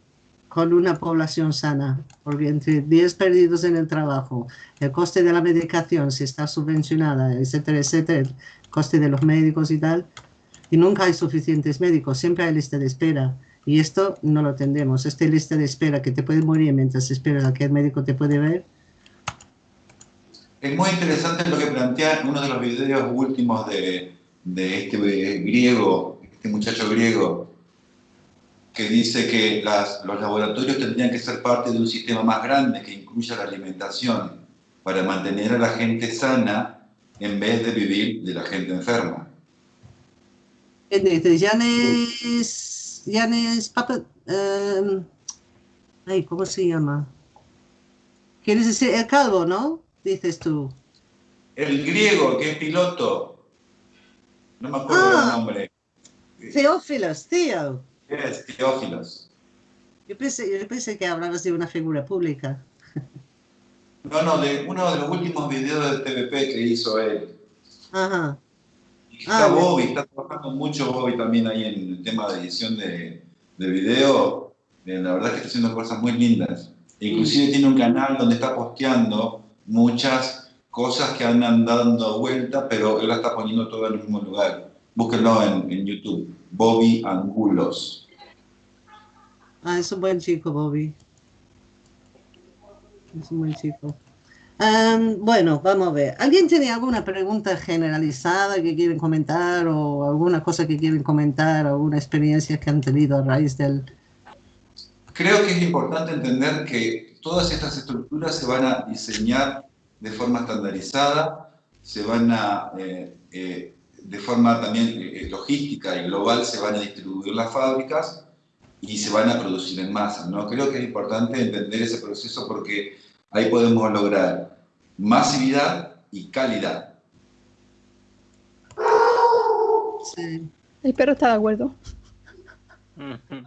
con una población sana, porque entre 10 perdidos en el trabajo, el coste de la medicación, si está subvencionada, etcétera, etcétera, el coste de los médicos y tal, y nunca hay suficientes médicos, siempre hay lista de espera. Y esto no lo tendremos. Esta lista de espera que te puede morir mientras esperas a que el médico te puede ver. Es muy interesante lo que plantea uno de los videos últimos de, de este griego, este muchacho griego, que dice que las, los laboratorios tendrían que ser parte de un sistema más grande que incluya la alimentación para mantener a la gente sana en vez de vivir de la gente enferma. Yanes, Yanes Papa, um, ay, ¿cómo se llama? ¿Quieres decir el calvo, no? Dices tú. El griego, que es piloto. No me acuerdo ah, el nombre. Teófilos, tío. Es Teófilos. Yo pensé, yo pensé que hablabas de una figura pública. No, no, de uno de los últimos videos de TVP que hizo él. Ajá. Y está ah, Bobby, está trabajando mucho Bobby también ahí en el tema de edición de, de video. Eh, la verdad es que está haciendo cosas muy lindas. Inclusive tiene un canal donde está posteando muchas cosas que andan dando vuelta, pero él la está poniendo todo en el mismo lugar. Búsquenlo en, en YouTube. Bobby Angulos. Ah, es un buen chico, Bobby. Es un buen chico. Um, bueno, vamos a ver. ¿Alguien tiene alguna pregunta generalizada que quieren comentar o alguna cosa que quieren comentar, alguna experiencia que han tenido a raíz del... Creo que es importante entender que todas estas estructuras se van a diseñar de forma estandarizada, se van a eh, eh, de forma también eh, logística y global se van a distribuir las fábricas y se van a producir en masa. ¿no? Creo que es importante entender ese proceso porque ahí podemos lograr masividad y calidad. Sí. El perro está de acuerdo.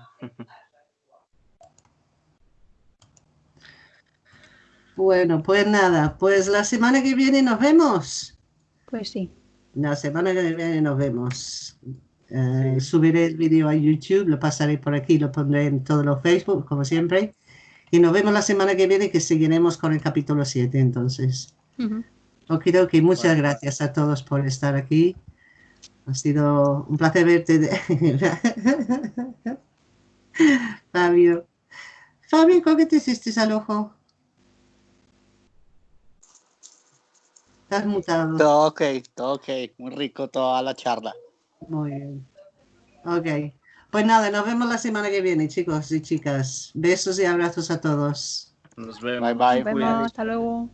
Bueno, pues nada, pues la semana que viene nos vemos. Pues sí. La semana que viene nos vemos. Eh, subiré el vídeo a YouTube, lo pasaré por aquí, lo pondré en todos los Facebook, como siempre. Y nos vemos la semana que viene, que seguiremos con el capítulo 7, entonces. Ok, ok, muchas gracias a todos por estar aquí. Ha sido un placer verte. Fabio. Fabio, ¿cómo te hiciste al ojo? Estás mutado. Todo ok, todo ok. Muy rico toda la charla. Muy bien. Ok. Pues nada, nos vemos la semana que viene, chicos y chicas. Besos y abrazos a todos. Nos vemos. Bye bye. Nos vemos. Hasta luego.